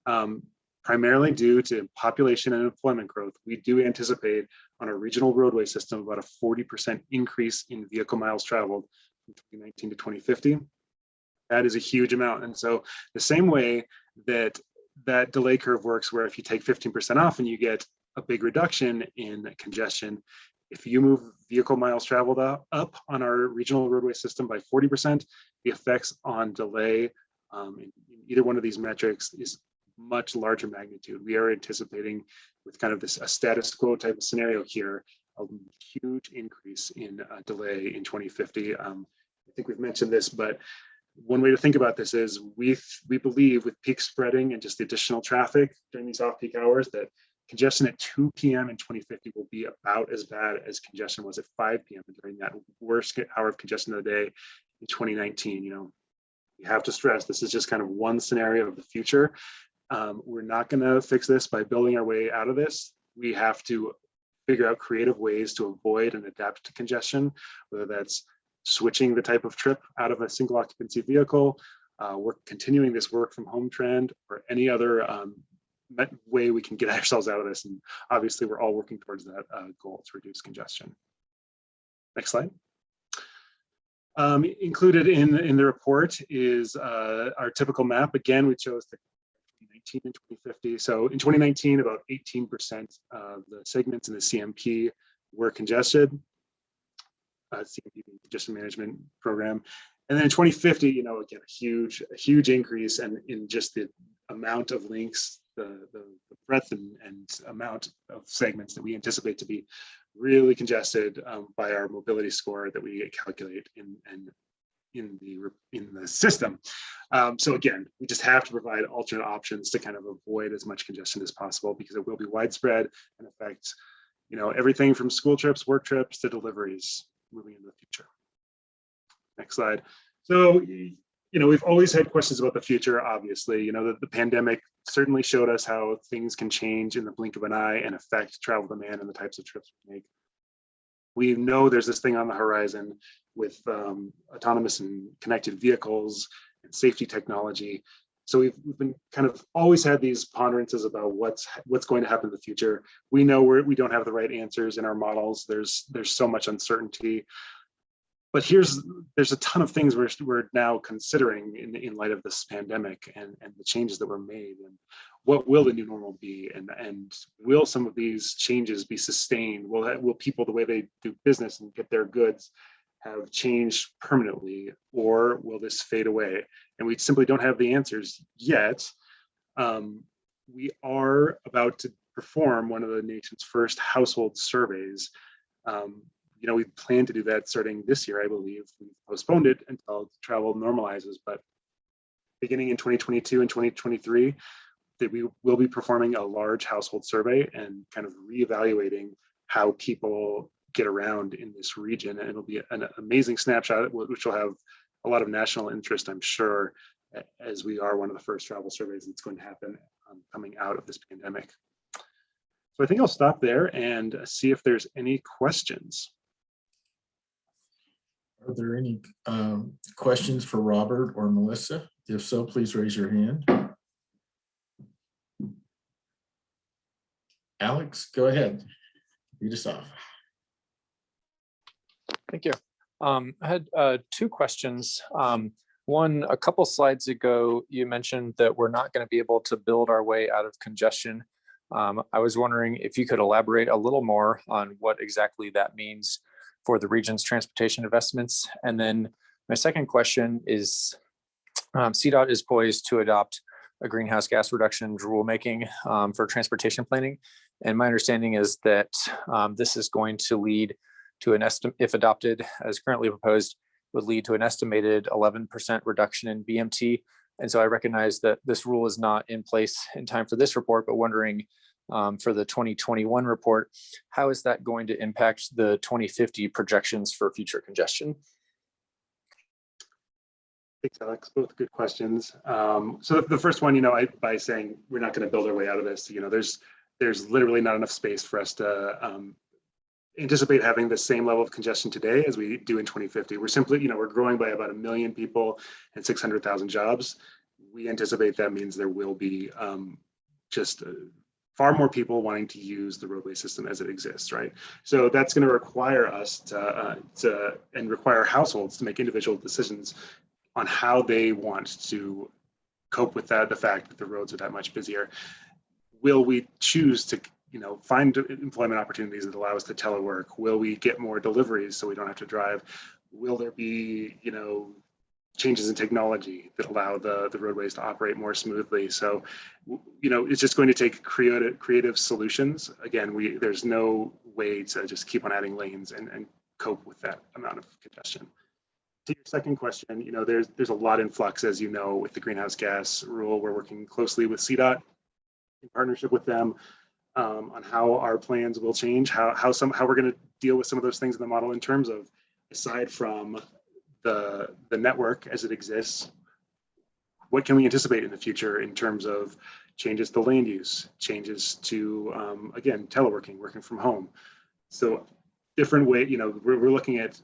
Um, primarily due to population and employment growth, we do anticipate on a regional roadway system about a 40% increase in vehicle miles traveled from 2019 to 2050. That is a huge amount. And so the same way that that delay curve works, where if you take 15% off and you get a big reduction in congestion, if you move vehicle miles traveled up on our regional roadway system by 40%, the effects on delay um, in either one of these metrics is much larger magnitude. We are anticipating with kind of this a status quo type of scenario here, a huge increase in uh, delay in 2050. Um, I think we've mentioned this, but one way to think about this is we we believe with peak spreading and just the additional traffic during these off-peak hours that congestion at 2 p.m. in 2050 will be about as bad as congestion was at 5 p.m. during that worst hour of congestion of the day in 2019. You know, you have to stress this is just kind of one scenario of the future. Um, we're not going to fix this by building our way out of this. We have to figure out creative ways to avoid and adapt to congestion, whether that's switching the type of trip out of a single occupancy vehicle, uh, we're continuing this work from home trend or any other um, way we can get ourselves out of this. And obviously we're all working towards that uh, goal to reduce congestion. Next slide. Um, included in, in the report is uh, our typical map. Again, we chose the 2019 and 2050. So in 2019, about 18% of the segments in the CMP were congested. Uh, CMP congestion management program. And then in 2050, you know, again, a huge, a huge increase and in just the amount of links, the, the, the breadth and, and, amount of segments that we anticipate to be really congested um, by our mobility score that we calculate in, in, in the in the system. Um, so again, we just have to provide alternate options to kind of avoid as much congestion as possible because it will be widespread and affect, you know, everything from school trips, work trips to deliveries moving into the future. Next slide. So, you know, we've always had questions about the future, obviously, you know, the, the pandemic certainly showed us how things can change in the blink of an eye and affect travel demand and the types of trips we make. We know there's this thing on the horizon with um, autonomous and connected vehicles and safety technology. So we've, we've been kind of always had these ponderances about what's what's going to happen in the future. We know we're, we don't have the right answers in our models. There's there's so much uncertainty. But here's there's a ton of things we're, we're now considering in, in light of this pandemic and, and the changes that were made and what will the new normal be and, and will some of these changes be sustained? Will, that- will people, the way they do business and get their goods have changed permanently or will this fade away? And we simply don't have the answers yet. Um, we are about to perform one of the nation's first household surveys. Um, you know, we plan to do that starting this year, I believe. We postponed it until travel normalizes, but beginning in 2022 and 2023, that we will be performing a large household survey and kind of reevaluating how people get around in this region. And it'll be an amazing snapshot, which will have a lot of national interest, I'm sure, as we are one of the first travel surveys that's going to happen um, coming out of this pandemic. So I think I'll stop there and see if there's any questions. Are there any um, questions for Robert or Melissa? If so, please raise your hand. Alex, go ahead. Lead us off. Thank you. Um, I had uh, two questions. Um, one, a couple slides ago, you mentioned that we're not going to be able to build our way out of congestion. Um, I was wondering if you could elaborate a little more on what exactly that means for the region's transportation investments. And then my second question is, um, CDOT is poised to adopt a greenhouse gas reduction rulemaking um, for transportation planning. And my understanding is that um, this is going to lead to an estimate, if adopted as currently proposed, would lead to an estimated 11% reduction in VMT. And so I recognize that this rule is not in place in time for this report, but wondering um, for the 2021 report, how is that going to impact the 2050 projections for future congestion? Thanks, Alex. Both good questions. Um, so the first one, you know, I, by saying we're not going to build our way out of this, you know, there's there's literally not enough space for us to um, anticipate having the same level of congestion today as we do in 2050. We're simply, you know, we're growing by about a million people and 600,000 jobs. We anticipate that means there will be um, just uh, far more people wanting to use the roadway system as it exists, right? So that's going to require us to, uh, to and require households to make individual decisions on how they want to cope with that, the fact that the roads are that much busier. Will we choose to, you know, find employment opportunities that allow us to telework? Will we get more deliveries so we don't have to drive? Will there be, you know, changes in technology that allow the, the roadways to operate more smoothly? So, you know, it's just going to take creative, creative solutions. Again, we, there's no way to just keep on adding lanes and, and cope with that amount of congestion to your second question, you know, there's there's a lot in flux, as you know, with the greenhouse gas rule. We're working closely with CDOT in partnership with them um, on how our plans will change, how how some how we're going to deal with some of those things in the model in terms of aside from the the network as it exists, what can we anticipate in the future in terms of changes to land use, changes to um, again teleworking, working from home. So different way, you know, we're, we're looking at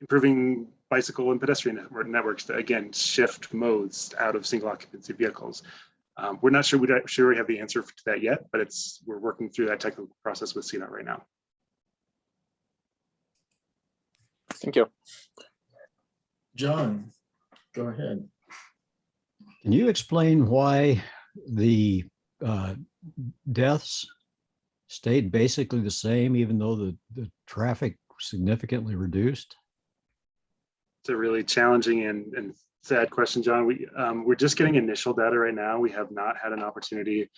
improving bicycle and pedestrian network- networks to again shift modes out of single occupancy vehicles. Um, we're not sure we sure we have the answer to that yet, but it's we're working through that technical process with CDOT right now. Thank you. John, go ahead. Can you explain why the uh, deaths stayed basically the same, even though the, the traffic significantly reduced? It's a really challenging and, and sad question, John. We um, we're just getting initial data right now. We have not had an opportunity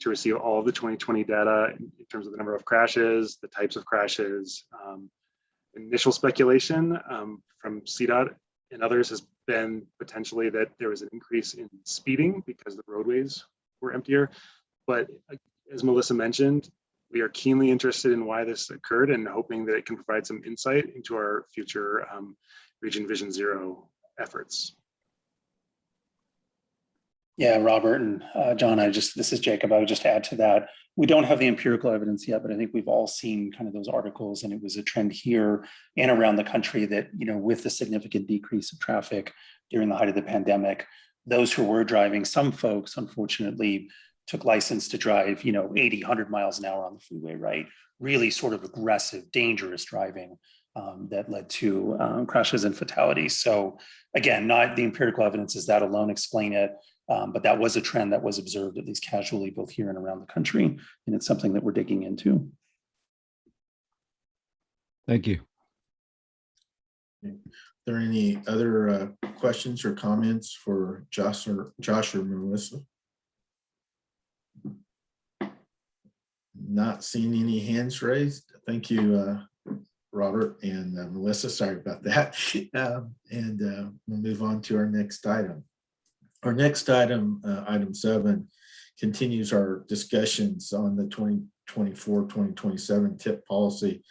to receive all of the 2020 data in in terms of the number of crashes, the types of crashes. Um, initial speculation um, from CDOT and others has been potentially that there was an increase in speeding because the roadways were emptier. But uh, as Melissa mentioned, we are keenly interested in why this occurred and hoping that it can provide some insight into our future um, Region Vision Zero efforts. Yeah, Robert and uh, John, I just, this is Jacob. I would just add to that. We don't have the empirical evidence yet, but I think we've all seen kind of those articles and it was a trend here and around the country that, you know, with the significant decrease of traffic during the height of the pandemic, those who were driving, some folks unfortunately took license to drive, you know, 80, 100 miles an hour on the freeway, right? Really sort of aggressive, dangerous driving um, that led to um, crashes and fatalities. So again, not the empirical evidence is that alone explain it. Um, but that was a trend that was observed at least casually both here and around the country. And it's something that we're digging into. Thank you. Are there any other uh, questions or comments for Josh or Josh or Melissa? Not seeing any hands raised. Thank you, uh, Robert and uh, Melissa. Sorry about that. Um, And uh, we'll move on to our next item. Our next item, uh, item seven, continues our discussions on the 2024-2027 tip policy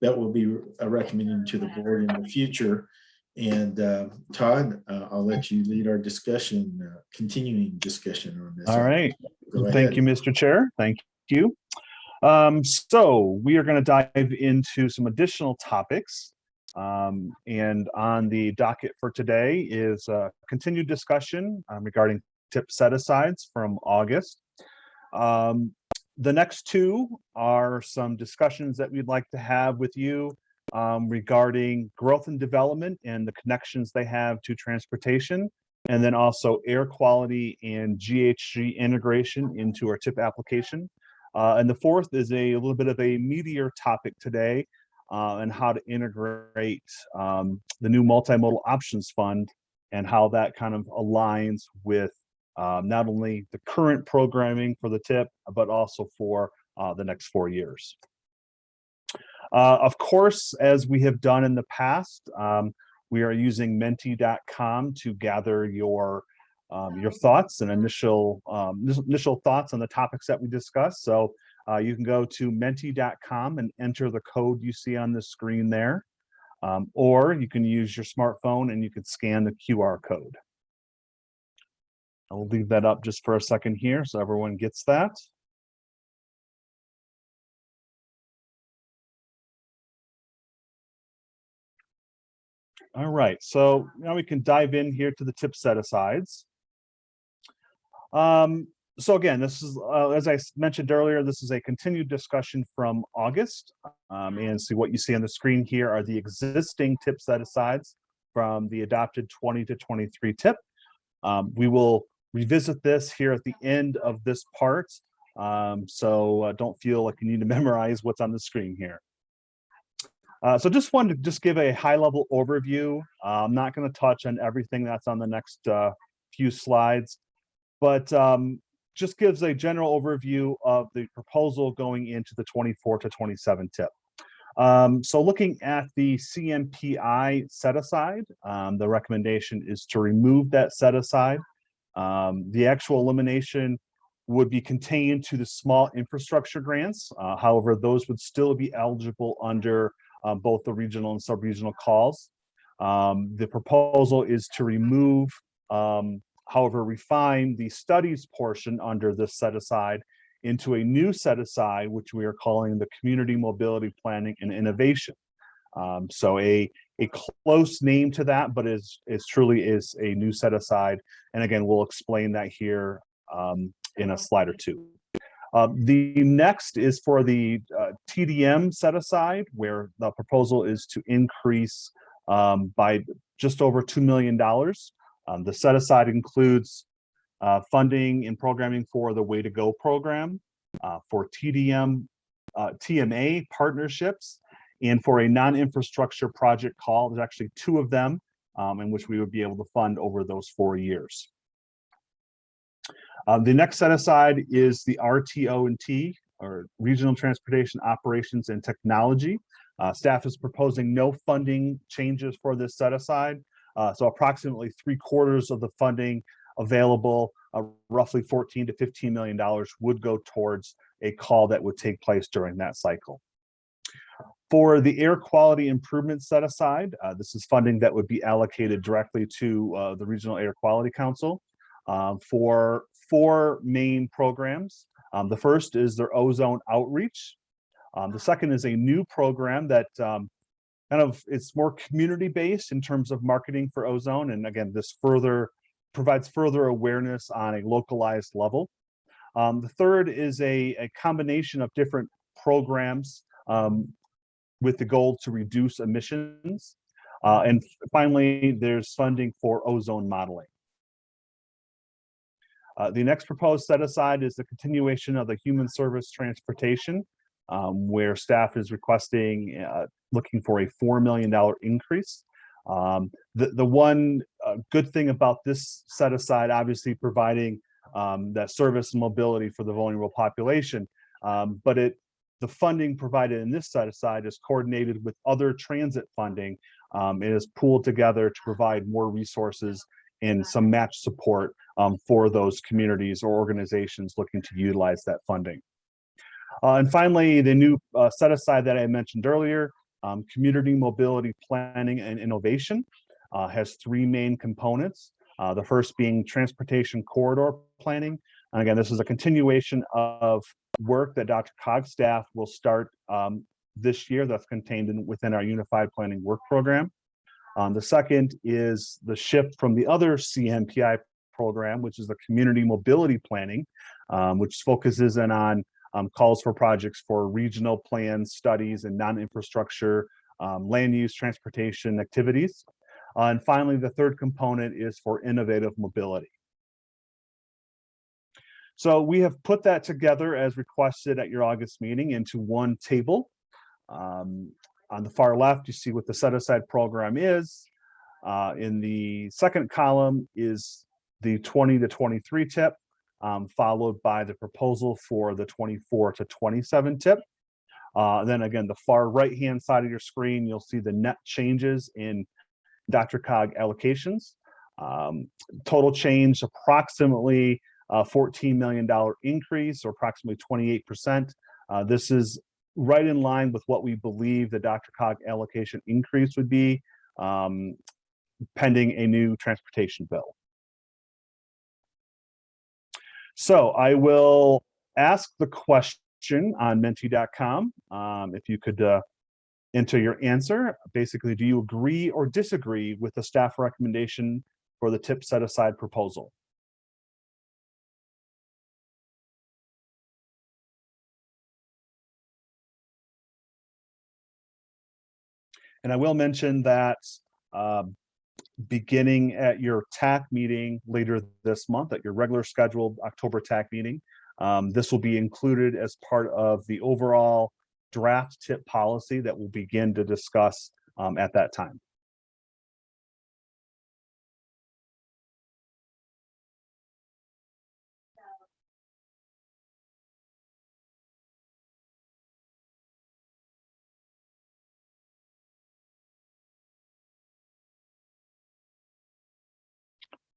that will be uh, recommending to the board in the future. And uh, Todd, uh, I'll let you lead our discussion, uh, continuing discussion on this. All right. Thank you, Mr. Chair. Thank you. Um, so we are going to dive into some additional topics. Um, and on the docket for today is a continued discussion um, regarding tip set-asides from August. Um, the next two are some discussions that we'd like to have with you um, regarding growth and development and the connections they have to transportation, and then also air quality and GHG integration into our tip application. Uh, and the fourth is a, little bit of a meatier topic today uh, and how to integrate um, the new multimodal options fund and how that kind of aligns with um, not only the current programming for the tip, but also for uh, the next four years. Uh, of course, as we have done in the past, um, we are using menti.com to gather your um, your thoughts and initial um, initial thoughts on the topics that we discussed. So uh, you can go to menti.com and enter the code you see on the screen there. Um, or you can use your smartphone and you can scan the QR code. I'll leave that up just for a second here so everyone gets that. All right, so now we can dive in here to the tip set asides. Um, so again, this is, uh, as I mentioned earlier, this is a continued discussion from August. Um, and see what you see on the screen here are the existing tip set asides from the adopted 20 to 23 tip. Um, we will revisit this here at the end of this part. Um, so uh, don't feel like you need to memorize what's on the screen here. Uh, so just wanted to just give a high level overview. Uh, I'm not going to touch on everything that's on the next uh, few slides, but um, just gives a general overview of the proposal going into the 24 to 27 tip. Um, so looking at the CMPI set aside, um, the recommendation is to remove that set aside. Um, the actual elimination would be contained to the small infrastructure grants. Uh, however, those would still be eligible under uh, both the regional and sub-regional calls. Um, the proposal is to remove, um, however, refine the studies portion under this set aside into a new set aside, which we are calling the Community Mobility Planning and Innovation. Um, so a, a close name to that, but is, is truly is a new set aside. And again, we'll explain that here um, in a slide or two. Uh, the next is for the uh, TDM set aside, where the proposal is to increase um, by just over $2 million. Um, the set aside includes uh, funding and programming for the Way to Go program, uh, for TDM, uh, TMA partnerships, and for a non-infrastructure project call. There's actually two of them um, in which we would be able to fund over those four years. Uh, the next set aside is the RTO&T, or Regional Transportation Operations and Technology. Uh, staff is proposing no funding changes for this set aside. Uh, so approximately three quarters of the funding available, uh, roughly 14 to 15 million dollars would go towards a call that would take place during that cycle. For the air quality improvement set aside, uh, this is funding that would be allocated directly to uh, the Regional Air Quality Council um, for four main programs. Um, the first is their ozone outreach. Um, the second is a new program that um, kind of it's more community based in terms of marketing for ozone. And again, this further provides further awareness on a localized level. Um, the third is a, a combination of different programs um, with the goal to reduce emissions. Uh, and finally, there's funding for ozone modeling. Uh, the next proposed set aside is the continuation of the human service transportation, um, where staff is requesting, uh, looking for a $4 million increase. Um, the, the one uh, good thing about this set aside, obviously providing um, that service and mobility for the vulnerable population, um, but it the funding provided in this set aside is coordinated with other transit funding. Um, it is pooled together to provide more resources and some match support um, for those communities or organizations looking to utilize that funding. Uh, and finally, the new uh, set aside that I mentioned earlier, um, community mobility planning and innovation uh, has three main components. Uh, the first being transportation corridor planning. And again, this is a continuation of work that Dr. Cog staff will start um, this year that's contained in, within our Unified Planning Work Program. Um, the second is the shift from the other CMPI program, which is the Community Mobility Planning, um, which focuses in on um, calls for projects for regional plans, studies, and non-infrastructure um, land use, transportation activities. Uh, and finally, the third component is for innovative mobility. So we have put that together as requested at your August meeting into one table. Um, on the far left, you see what the set aside program is. Uh, in the second column is the 20 to 23 tip, um, followed by the proposal for the 24 to 27 tip. Uh, then again, the far right hand side of your screen, you'll see the net changes in DRCOG allocations. Um, total change approximately a $14 million increase or approximately 28%. Uh, this is right in line with what we believe the DRCOG allocation increase would be um, pending a new transportation bill. So I will ask the question on menti.com. Um, if you could uh, enter your answer, basically, do you agree or disagree with the staff recommendation for the tip set aside proposal? And I will mention that um, beginning at your TAC meeting later this month, at your regular scheduled October TAC meeting, um, this will be included as part of the overall draft tip policy that we'll begin to discuss um, at that time.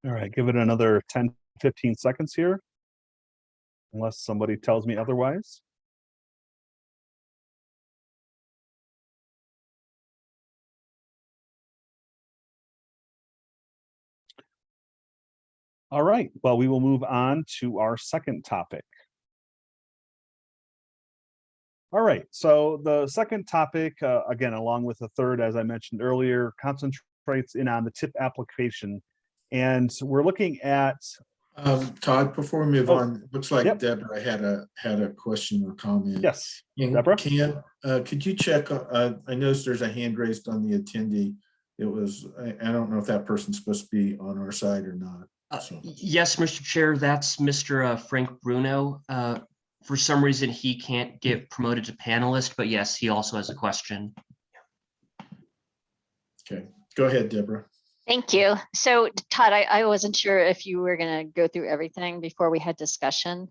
All right, give it another 10, 15 seconds here. Unless somebody tells me otherwise. All right, well, we will move on to our second topic. All right, so the second topic, uh, again, along with the third, as I mentioned earlier, concentrates in on the tip application. And we're looking at Um, Todd, before we move Oh, on, looks like yep. Deborah had a, had a question or comment. Yes, And Deborah? Can, uh, could you check, uh, I noticed there's a hand raised on the attendee. It was, I, I don't know if that person's supposed to be on our side or not. Uh, Yes, Mr. Chair, that's Mr. uh, Frank Bruno. Uh, For some reason, he can't get promoted to panelist, but yes, he also has a question. Okay, go ahead, Deborah. Thank you. So Todd, I, I wasn't sure if you were going to go through everything before we had discussion.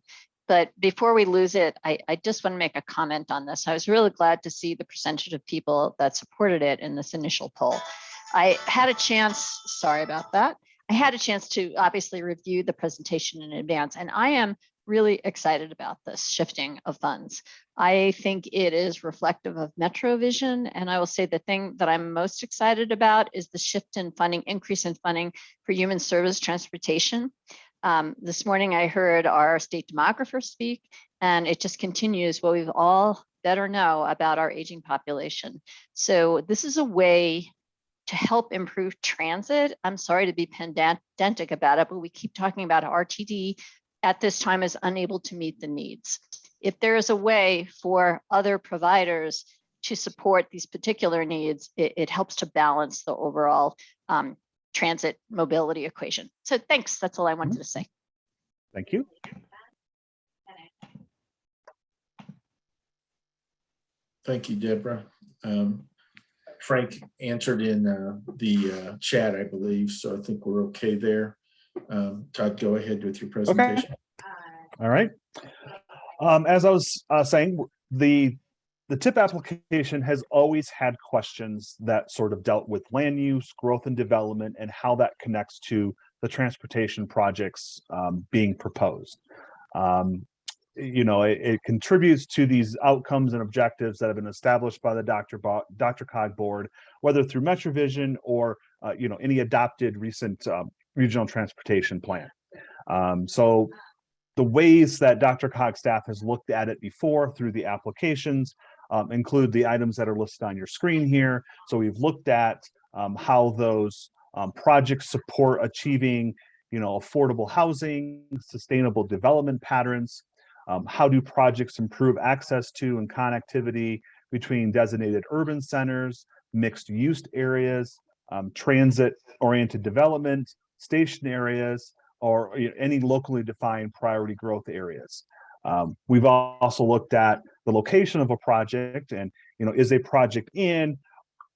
But before we lose it, I, I just want to make a comment on this. I was really glad to see the percentage of people that supported it in this initial poll. I had a chance, sorry about that. I had a chance to obviously review the presentation in advance, and I am really excited about this shifting of funds. I think it is reflective of Metro Vision, and I will say the thing that I'm most excited about is the shift in funding, increase in funding for human service transportation. Um, this morning I heard our state demographer speak, and it just continues what we've all better know about our aging population. So this is a way to help improve transit. I'm sorry to be pedantic about it, but we keep talking about RTD at this time is unable to meet the needs. If there is a way for other providers to support these particular needs, it, it helps to balance the overall um, transit mobility equation. So thanks, that's all I wanted to say. Thank you. Thank you, Deborah. Um, Frank answered in uh, the uh, chat, I believe, so I think we're okay there. Um, Todd, go ahead with your presentation. All right. Um, as I was uh, saying, the the TIP application has always had questions that sort of dealt with land use, growth and development, and how that connects to the transportation projects um, being proposed. Um, you know, it, it, contributes to these outcomes and objectives that have been established by the Dr. Bo DRCOG board, whether through MetroVision or uh, you know any adopted recent um, regional transportation plan. Um, so the ways that DRCOG staff has looked at it before through the applications um, include the items that are listed on your screen here. So we've looked at um, how those um, projects support achieving, you know, affordable housing, sustainable development patterns. Um, how do projects improve access to and connectivity between designated urban centers, mixed use areas, um, transit-oriented development, station areas, or you know, any locally defined priority growth areas. Um, we've also looked at the location of a project and, you know, is a project in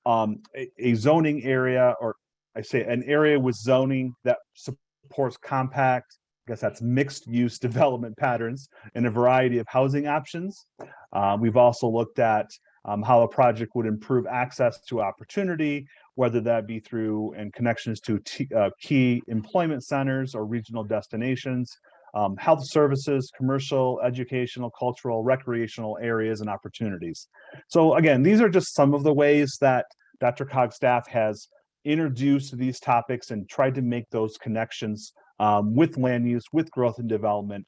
um, a, a, zoning area or I say an area with zoning that supports compact, I guess that's mixed use development patterns and a variety of housing options. Uh, we've also looked at um, how a project would improve access to opportunity, whether that be through and connections to uh, key employment centers or regional destinations, um, health services, commercial, educational, cultural, recreational areas and opportunities. So again, these are just some of the ways that DRCOG staff has introduced these topics and tried to make those connections um, with land use, with growth and development,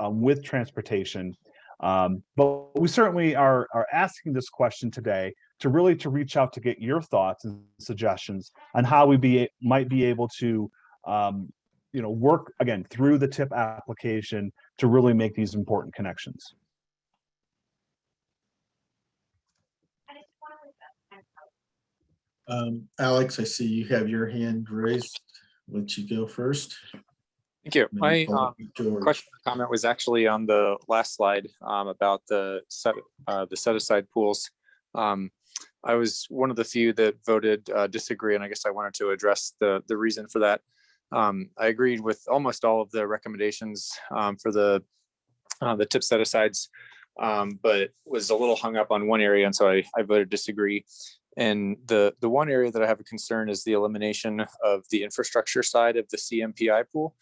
um, with transportation. Um, but we certainly are, are asking this question today to really to reach out to get your thoughts and suggestions on how we be might be able to um, you know work again through the tip application to really make these important connections. Um, Alex, I see you have your hand raised. Let you go first. Thank you. My um, question comment was actually on the last slide um, about the set uh, the set aside pools. Um, I was one of the few that voted uh, disagree, and I guess I wanted to address the the reason for that. Um, I agreed with almost all of the recommendations um, for the uh, the tip set asides, um, but was a little hung up on one area, and so I, I voted disagree. And the the one area that I have a concern is the elimination of the infrastructure side of the CMPI pool.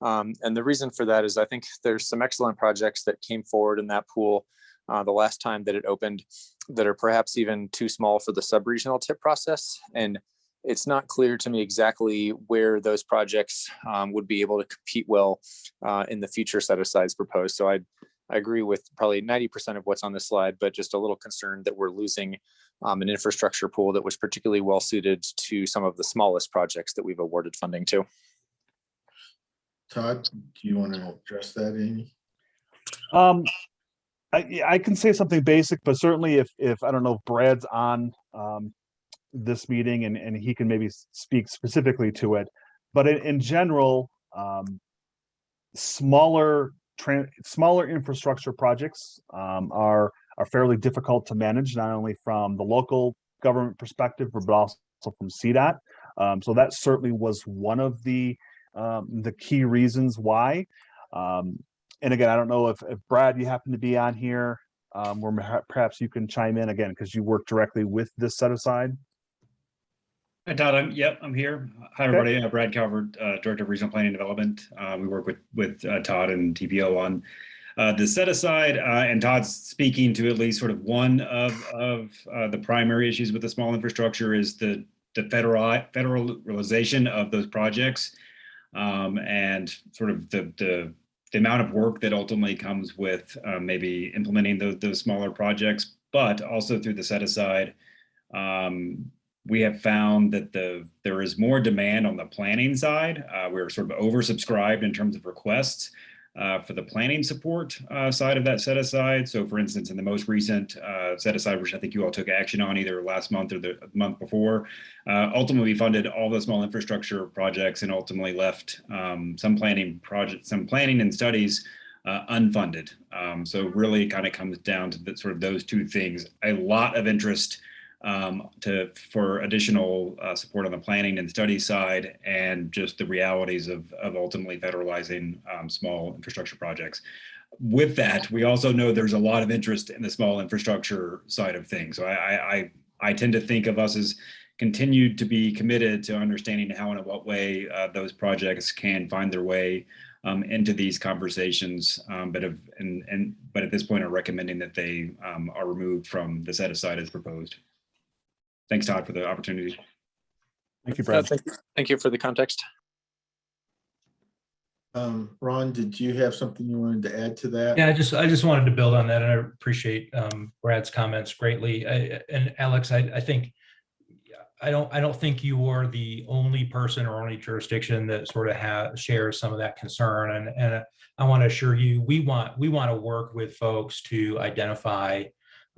Um, and the reason for that is I think there's some excellent projects that came forward in that pool uh, the last time that it opened that are perhaps even too small for the sub-regional tip process. And it's not clear to me exactly where those projects um, would be able to compete well uh, in the future set of asides proposed. So I, I agree with probably 90% of what's on this slide, but just a little concerned that we're losing um, an infrastructure pool that was particularly well suited to some of the smallest projects that we've awarded funding to. Todd, do you want to address that, Amy? Um, I, I can say something basic, but certainly if, if I don't know if Brad's on um, this meeting and, and he can maybe speak specifically to it. But in, in general, um, smaller smaller infrastructure projects um, are are fairly difficult to manage, not only from the local government perspective, but also from CDOT. Um, so that certainly was one of the um, the key reasons why. And again, I don't know if, if Brad, you happen to be on here, um, where perhaps you can chime in again because you work directly with this set aside. Hi, Todd. I'm, yep, I'm here. Hi, everybody. Uh, Brad Calvert, uh, Director of Regional Planning and Development. Uh, we work with, with uh, Todd and TPO on uh, the set aside, uh, and Todd's speaking to at least sort of one of, of uh, the primary issues with the small infrastructure is the, the federal, federalization of those projects. Um, and sort of the, the, the amount of work that ultimately comes with uh, maybe implementing those, those smaller projects, but also through the set aside, um, we have found that the there is more demand on the planning side. Uh, we're sort of oversubscribed in terms of requests uh, for the planning support uh, side of that set aside. So for instance, in the most recent uh, set aside, which I think you all took action on either last month or the month before, uh, ultimately funded all the small infrastructure projects and ultimately left um, some planning projects, some planning and studies uh, unfunded. Um, so really it kind of comes down to the, sort of those two things. A lot of interest um, to for additional uh, support on the planning and study side and just the realities of, of ultimately federalizing um, small infrastructure projects. With that, we also know there's a lot of interest in the small infrastructure side of things. So I, I, I tend to think of us as continued to be committed to understanding how and in what way uh, those projects can find their way um, into these conversations, um, but have, and, and but at this point are recommending that they um, are removed from the set aside as proposed. Thanks, Todd, for the opportunity. Thank you, Uh, Brad. Thank you- thank you for the context. Um, Ron, did you have something you wanted to add to that? Yeah, I just, I just wanted to build on that and I appreciate um, Brad's comments greatly. I- And Alex, I, I think, I don't, I don't think you are the only person or only jurisdiction that sort of has, shares some of that concern. And, and I want to assure you, we want, we want to work with folks to identify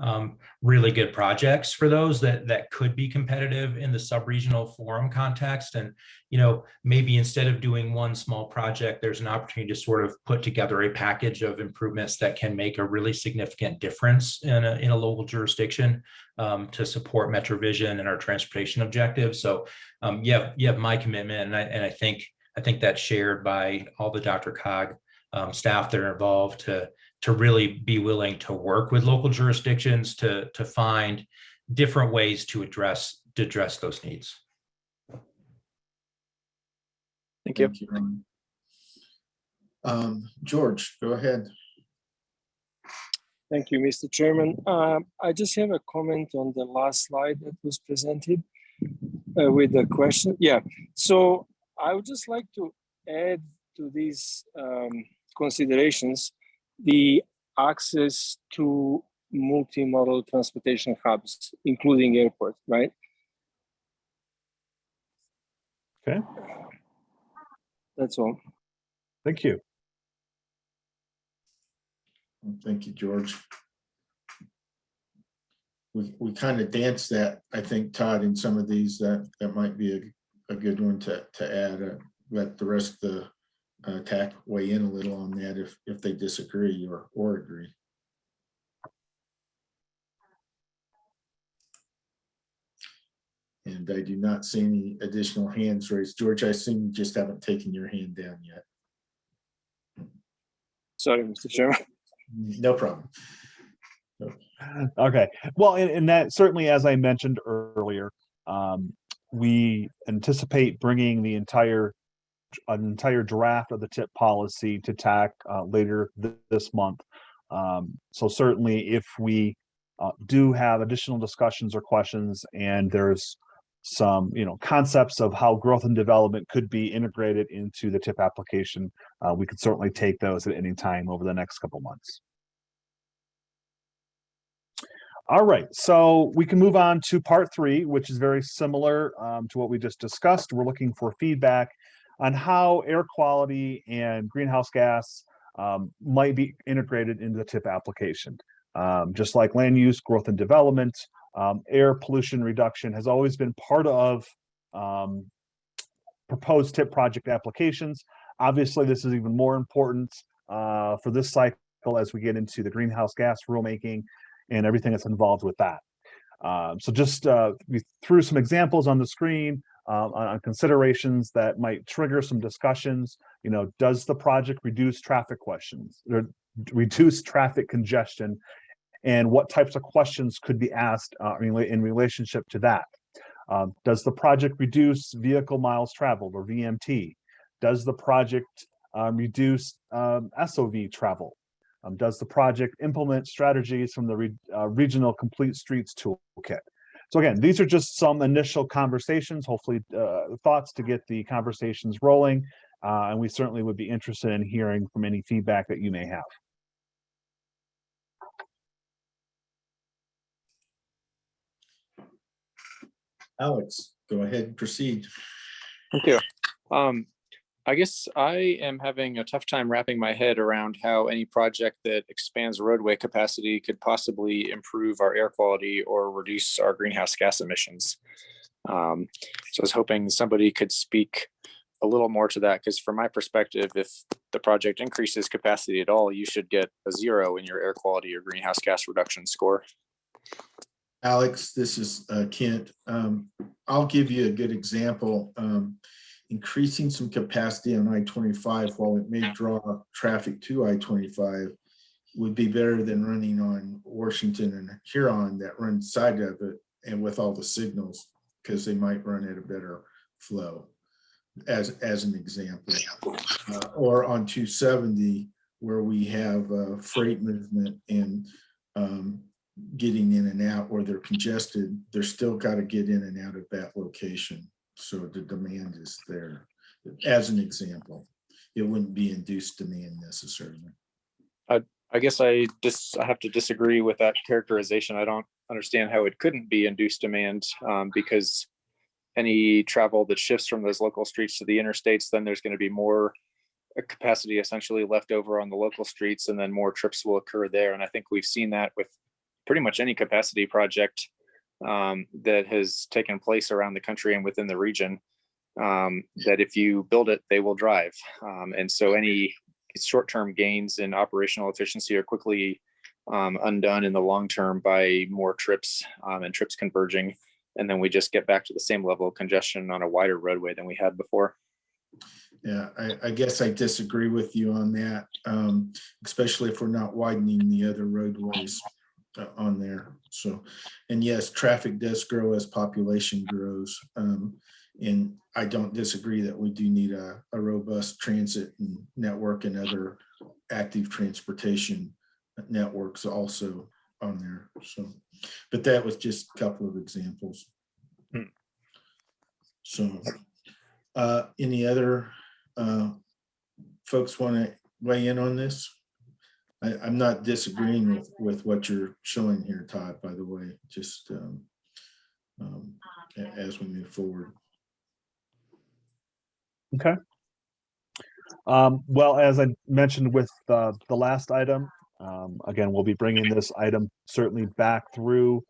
um, really good projects for those that that could be competitive in the sub-regional forum context. And, you know, maybe instead of doing one small project, there's an opportunity to sort of put together a package of improvements that can make a really significant difference in a, in a local jurisdiction um, to support MetroVision and our transportation objectives. So um, you have, you have my commitment and I, and I think, I think that's shared by all the DRCOG um, staff that are involved to to really be willing to work with local jurisdictions to, to find different ways to address, to address those needs. Thank you. Ron. Um, George, go ahead. Thank you, Mr. Chairman. Um, I just have a comment on the last slide that was presented uh, with the question. Yeah, so I would just like to add to these um, considerations the access to multimodal transportation hubs, including airport, right? Okay, That's all. thank you. Thank you, George. We, we kind of danced that, I think, Todd, in some of these, that, that might be a, a good one to, to add. uh, Let the rest of the uh, TAC weigh in a little on that if, if they disagree or, or agree. And I do not see any additional hands raised. George, I assume you just haven't taken your hand down yet. Sorry, Mr. Chairman. No problem. Okay, well, and, and that certainly, as I mentioned earlier, um, we anticipate bringing the entire an entire draft of the tip policy to TAC uh, later th- this month. Um, so certainly, if we uh, do have additional discussions or questions, and there's some, you know, concepts of how growth and development could be integrated into the tip application, uh, we could certainly take those at any time over the next couple months. All right, so we can move on to part three, which is very similar um, to what we just discussed. We're looking for feedback on how air quality and greenhouse gas um, might be integrated into the tip application. Um, just like land use, growth and development, um, air pollution reduction has always been part of um, proposed tip project applications. Obviously, this is even more important uh, for this cycle as we get into the greenhouse gas rulemaking and everything that's involved with that. Um, so just uh, we threw some examples on the screen uh, on, on considerations that might trigger some discussions. You know, does the project reduce traffic questions or reduce traffic congestion? And what types of questions could be asked uh, in, relationship to that? Um, does the project reduce vehicle miles traveled or VMT? Does the project um, reduce um, SOV travel? Um, does the project implement strategies from the re- uh, regional complete streets toolkit? So again, these are just some initial conversations, hopefully uh, thoughts to get the conversations rolling. Uh, and we certainly would be interested in hearing from any feedback that you may have. Alex, go ahead and proceed. Thank you. Um, I guess I am having a tough time wrapping my head around how any project that expands roadway capacity could possibly improve our air quality or reduce our greenhouse gas emissions. Um, so I was hoping somebody could speak a little more to that, because from my perspective, if the project increases capacity at all, you should get a zero in your air quality or greenhouse gas reduction score. Alex, this is uh, Kent. Um, I'll give you a good example. Um, Increasing some capacity on I-25, while it may draw traffic to I-25, would be better than running on Washington and Huron that run side of it and with all the signals, because they might run at a better flow, as, as an example. Uh, Or on 270, where we have uh, freight movement and um, getting in and out or they're congested, they're still got to get in and out of that location. So the demand is there. As an example, it wouldn't be induced demand necessarily. I I guess I just, I have to disagree with that characterization. I don't understand how it couldn't be induced demand um, because any travel that shifts from those local streets to the interstates, then there's going to be more uh, capacity essentially left over on the local streets and then more trips will occur there. And I think we've seen that with pretty much any capacity project um, that has taken place around the country and within the region. Um, that if you build it, they will drive. Um, and so any short-term gains in operational efficiency are quickly um, undone in the long term by more trips um, and trips converging. And then we just get back to the same level of congestion on a wider roadway than we had before. Yeah, I, I guess I disagree with you on that, um, especially if we're not widening the other roadways on there. So, and yes, traffic does grow as population grows. Um, and I don't disagree that we do need a, a robust transit and network and other active transportation networks also on there. So, but that was just a couple of examples. Hmm. So, uh, any other uh, folks want to weigh in on this? I, I'm not disagreeing with, with what you're showing here, Todd, by the way, just um, um, as we move forward. Okay. Um, well, as I mentioned with uh, the last item, um, again, we'll be bringing this item certainly back through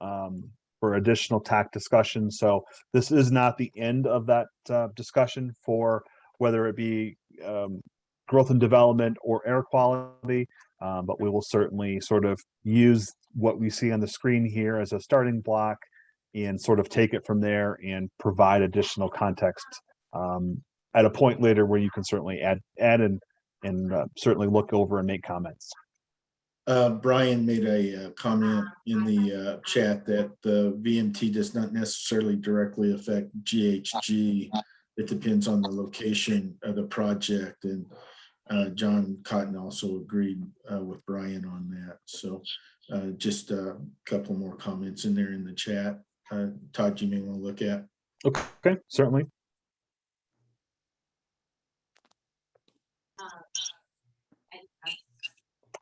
um, for additional TAC discussion. So this is not the end of that uh, discussion for whether it be um, growth and development or air quality. Um, but we will certainly sort of use what we see on the screen here as a starting block and sort of take it from there and provide additional context um, at a point later where you can certainly add add and and uh, certainly look over and make comments. Uh, Brian made a uh, comment in the uh, chat that the VMT does not necessarily directly affect GHG. It depends on the location of the project and uh, John Cotton also agreed uh, with Brian on that. So uh, just a couple more comments in there in the chat. Uh, Todd, you may want to look at. Okay, certainly.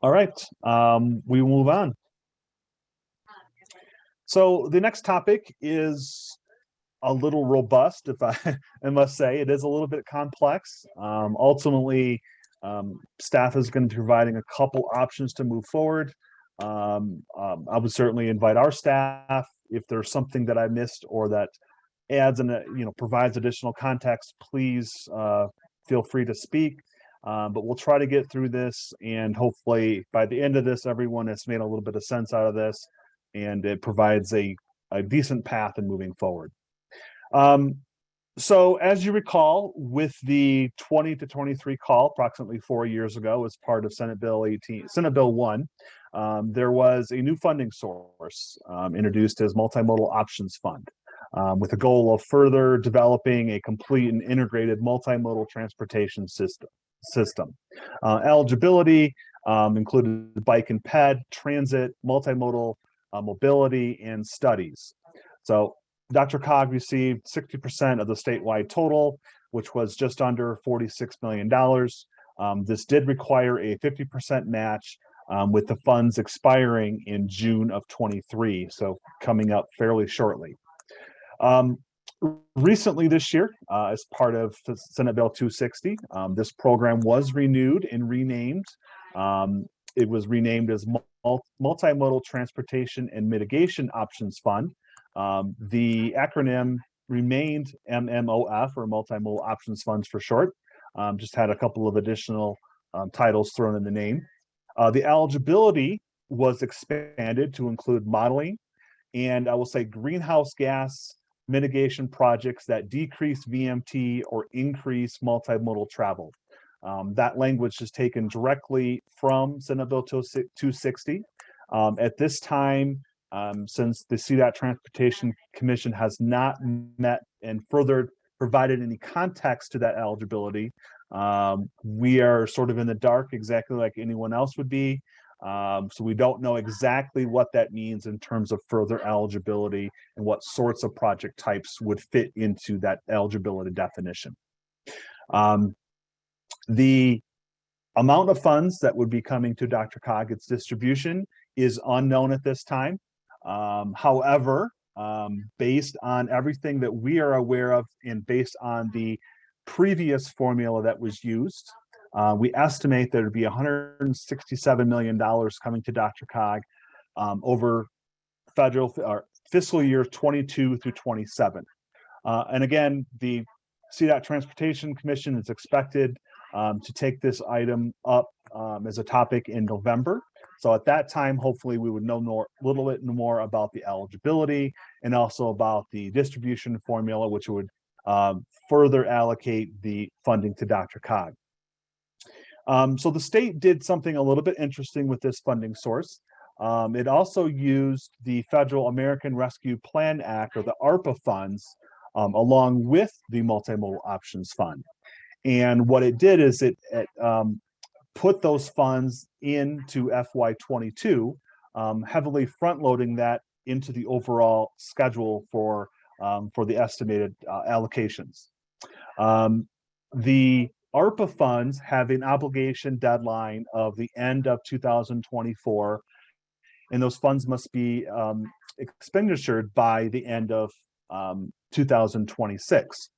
All right, um, we move on. So the next topic is a little robust, if I, I must say. It is a little bit complex. Um, ultimately, um, staff is going to be providing a couple options to move forward. Um, um, I would certainly invite our staff, if there's something that I missed or that adds and, you know, provides additional context, please uh, feel free to speak. Um, but we'll try to get through this and hopefully by the end of this, everyone has made a little bit of sense out of this and it provides a, a decent path in moving forward. Um, so as you recall, with the 20 to 23 call approximately four years ago as part of Senate Bill 18, Senate Bill 1, um, there was a new funding source um, introduced as Multimodal Options Fund. um, with the goal of further developing a complete and integrated multimodal transportation system. system. Uh, eligibility um, included bike and ped, transit, multimodal uh, mobility, and studies. So DRCOG received 60% of the statewide total, which was just under $46 million. Um, this did require a 50% match um, with the funds expiring in June of 23, so coming up fairly shortly. Um, recently this year, uh, as part of Senate Bill 260, um, this program was renewed and renamed. Um, it was renamed as Multimodal Transportation and Mitigation Options Fund. Um, the acronym remained MMOF or Multimodal Options Funds for short. Um, just had a couple of additional um, titles thrown in the name. Uh, the eligibility was expanded to include modeling and I will say greenhouse gas mitigation projects that decrease VMT or increase multimodal travel. Um, that language is taken directly from Senate Bill 260. Um, at this time, um, since the CDOT Transportation Commission has not met and further provided any context to that eligibility, um, we are sort of in the dark exactly like anyone else would be. Um, so we don't know exactly what that means in terms of further eligibility and what sorts of project types would fit into that eligibility definition. Um, the amount of funds that would be coming to DRCOG, its distribution is unknown at this time. Um, however, um, based on everything that we are aware of and based on the previous formula that was used, uh, we estimate there to be $167 million coming to DRCOG um, over federal or fiscal year 22 through 27. Uh, and again, the CDOT Transportation Commission is expected um, to take this item up um, as a topic in November. So at that time, hopefully we would know more, a little bit more about the eligibility and also about the distribution formula, which would um, further allocate the funding to DRCOG. Um, so the state did something a little bit interesting with this funding source. Um, it also used the Federal American Rescue Plan Act or the ARPA funds um, along with the Multimodal Options Fund. And what it did is it, it um, put those funds into FY22, um, heavily front loading that into the overall schedule for, um, for the estimated uh, allocations. the ARPA funds have an obligation deadline of the end of 2024, and those funds must be um, expenditured by the end of um, 2026.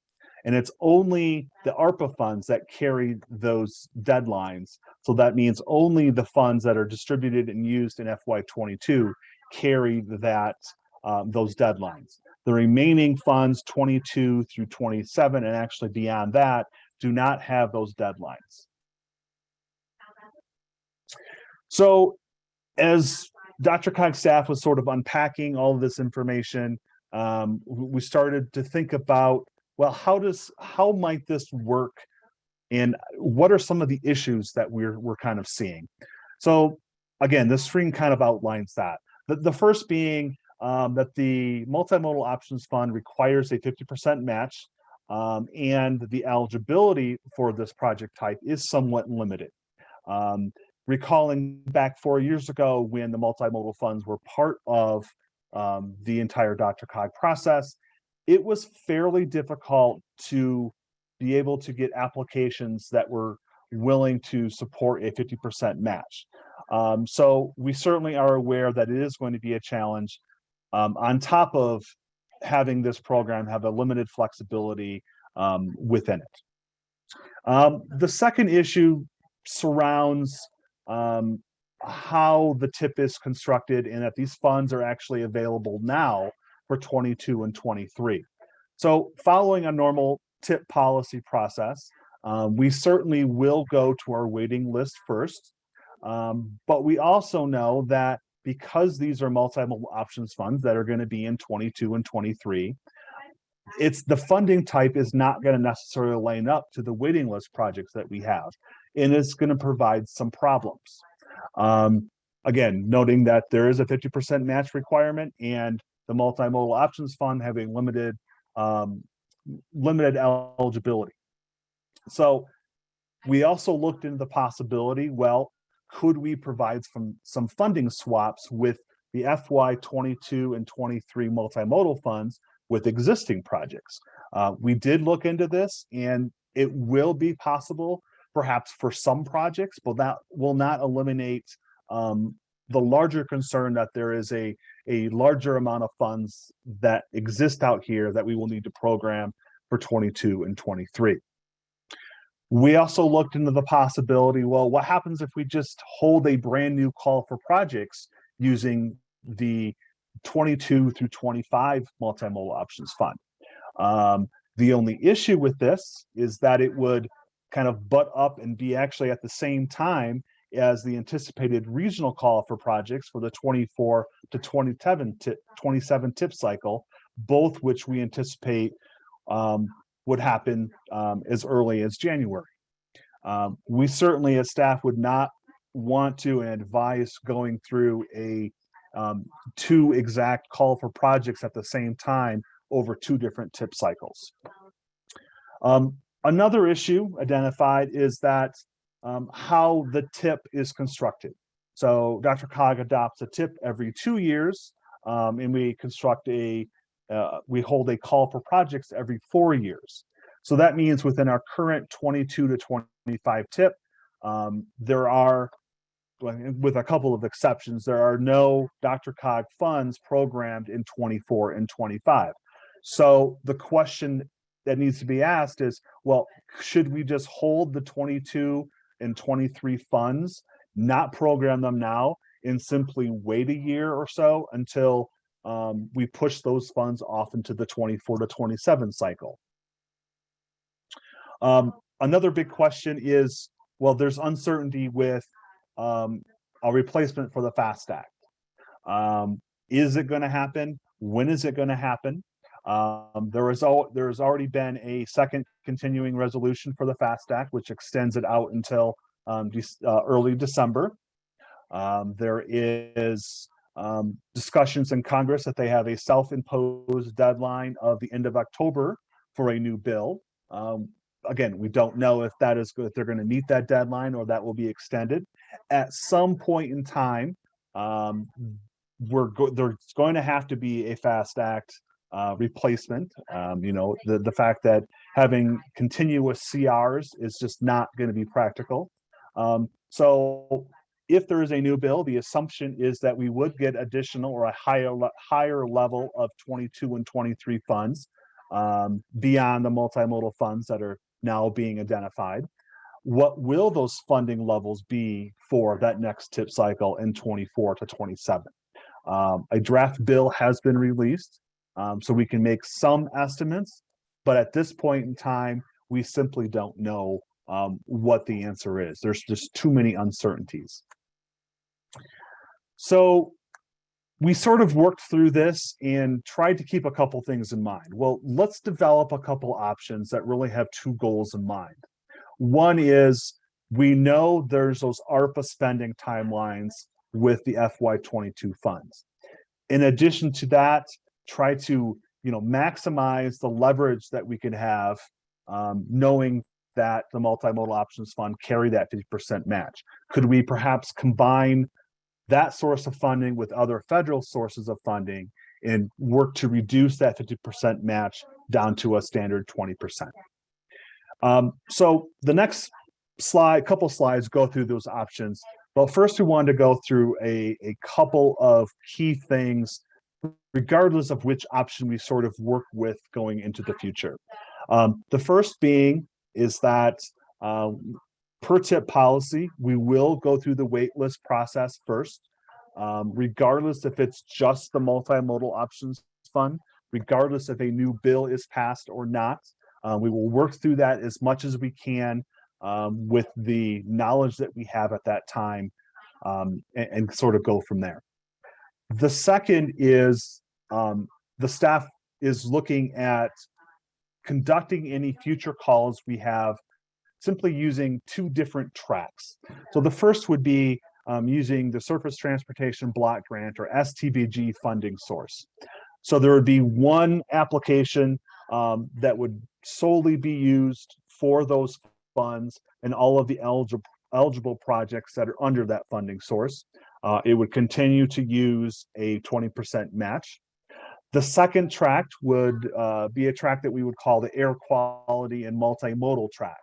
And it's only the ARPA funds that carry those deadlines. So that means only the funds that are distributed and used in FY22 carry that um, those deadlines. The remaining funds 22 through 27 and actually beyond that do not have those deadlines. So as DRCOG's staff was sort of unpacking all of this information, um, we started to think about, well, how does, how might this work? And what are some of the issues that we're, we're kind of seeing? So again, this screen kind of outlines that. The, the first being um, that the Multimodal Options Fund requires a 50% match um, and the eligibility for this project type is somewhat limited. Um, recalling back four years ago when the multimodal funds were part of um, the entire DRCOG process, it was fairly difficult to be able to get applications that were willing to support a 50% match. Um, so we certainly are aware that it is going to be a challenge um, on top of having this program have a limited flexibility um, within it. Um, the second issue surrounds um, how the tip is constructed and that these funds are actually available now for 22 and 23. So following a normal tip policy process, um, we certainly will go to our waiting list first. Um, but we also know that because these are multi-modal options funds that are going to be in 22 and 23, it's the funding type is not going to necessarily line up to the waiting list projects that we have, and it's going to provide some problems. Um, again, noting that there is a 50% match requirement and the multimodal options fund having limited um, limited eligibility. So we also looked into the possibility, well, could we provide some some funding swaps with the FY 22 and 23 multimodal funds with existing projects? Uh, we did look into this and it will be possible perhaps for some projects, but that will not eliminate um, the larger concern that there is a, a larger amount of funds that exist out here that we will need to program for 22 and 23. We also looked into the possibility, well, what happens if we just hold a brand new call for projects using the 22 through 25 multimodal options fund? Um, the only issue with this is that it would kind of butt up and be actually at the same time as the anticipated regional call for projects for the 24 to 27 tip, 27 tip cycle, both which we anticipate um, would happen um, as early as January. Um, we certainly as staff would not want to and advise going through a um, two exact call for projects at the same time over two different tip cycles. Um, another issue identified is that um, how the tip is constructed. So DRCOG adopts a tip every two years, um, and we construct a, uh, we hold a call for projects every four years. So that means within our current 22 to 25 tip, um, there are, with a couple of exceptions, there are no DRCOG funds programmed in 24 and 25. So the question that needs to be asked is, well, should we just hold the 22 and 23 funds, not program them now, and simply wait a year or so until um, we push those funds off into the 24 to 27 cycle? Um, another big question is, well, there's uncertainty with um, a replacement for the FAST Act. Um, is it going to happen? When is it going to happen? Um, there is al there has already been a second continuing resolution for the FAST Act, which extends it out until um, uh, early December. Um, there is um, discussions in Congress that they have a self-imposed deadline of the end of October for a new bill. Um, again, we don't know if that is if they're going to meet that deadline or that will be extended. At some point in time, um, we're go there's going to have to be a FAST Act uh, replacement. Um, you know, the, the fact that having continuous CRs is just not going to be practical. Um, so if there is a new bill, the assumption is that we would get additional or a higher higher level of 22 and 23 funds um, beyond the multimodal funds that are now being identified. What will those funding levels be for that next tip cycle in 24 to 27? Um, a draft bill has been released. Um, so we can make some estimates, but at this point in time, we simply don't know um, what the answer is. There's just too many uncertainties. So we sort of worked through this and tried to keep a couple things in mind. Well, let's develop a couple options that really have two goals in mind. One is we know there's those ARPA spending timelines with the FY22 funds. In addition to that, try to you know maximize the leverage that we could have um, knowing that the multimodal options fund carry that 50% match could we perhaps combine that source of funding with other federal sources of funding and work to reduce that 50% match down to a standard 20%. Um, so the next slide, couple slides go through those options. But first we wanted to go through a, a couple of key things regardless of which option we sort of work with going into the future. Um, the first being is that uh, per tip policy, we will go through the waitlist process first, um, regardless if it's just the multimodal options fund, regardless if a new bill is passed or not. Uh, we will work through that as much as we can um, with the knowledge that we have at that time um, and, and sort of go from there. The second is um, the staff is looking at conducting any future calls we have simply using two different tracks. So the first would be um, using the Surface Transportation Block Grant or STBG funding source. So there would be one application um, that would solely be used for those funds and all of the eligible eligible projects that are under that funding source. Uh, it would continue to use a 20% match. The second track would uh, be a track that we would call the air quality and multimodal track.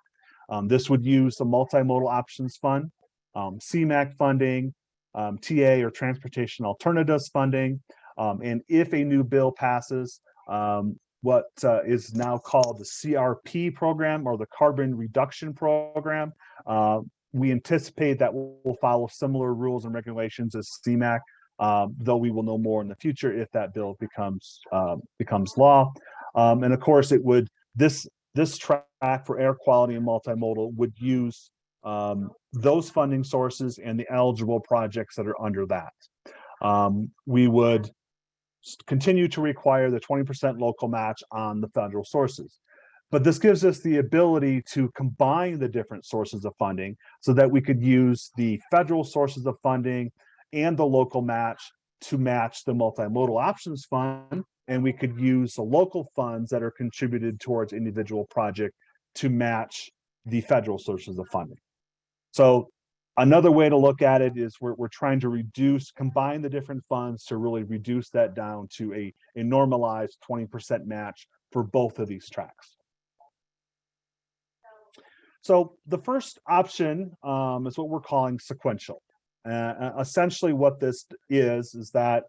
Um, this would use the multimodal options fund, um, CMAQ funding, um, TA or transportation alternatives funding. Um, and if a new bill passes, um, what uh, is now called the CRP program or the carbon reduction program, uh, we anticipate that we'll follow similar rules and regulations as CMAQ, um, though we will know more in the future if that bill becomes uh, becomes law. Um, and of course, it would this this track for air quality and multimodal would use um, those funding sources and the eligible projects that are under that. Um, we would continue to require the 20% local match on the federal sources. But this gives us the ability to combine the different sources of funding so that we could use the federal sources of funding and the local match to match the multimodal options fund. And we could use the local funds that are contributed towards individual project to match the federal sources of funding. So another way to look at it is we're, we're trying to reduce, combine the different funds to really reduce that down to a, a normalized 20% match for both of these tracks. So the first option um, is what we're calling sequential. Uh, essentially what this is, is that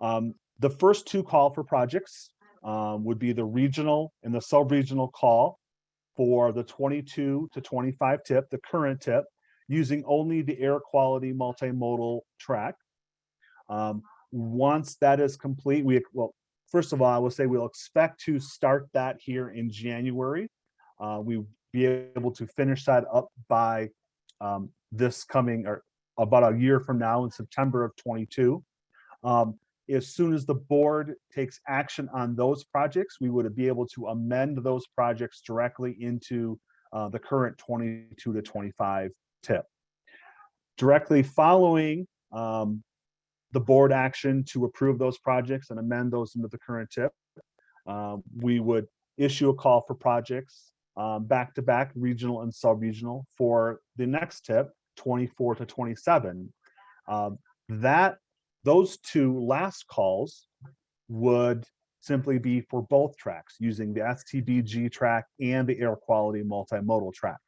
um, the first two call for projects um, would be the regional and the sub-regional call for the 22 to 25 tip, the current tip, using only the air quality multimodal track. Um, once that is complete, we, well, first of all, I will say we'll expect to start that here in January. Uh, we be able to finish that up by um, this coming or about a year from now in September of 22. Um, as soon as the board takes action on those projects, we would be able to amend those projects directly into uh, the current 22 to 25 tip. Directly following um, the board action to approve those projects and amend those into the current tip, uh, we would issue a call for projects um, back to back regional and sub-regional for the next tip 24 to 27 um, that those two last calls would simply be for both tracks using the STBG track and the air quality multimodal track.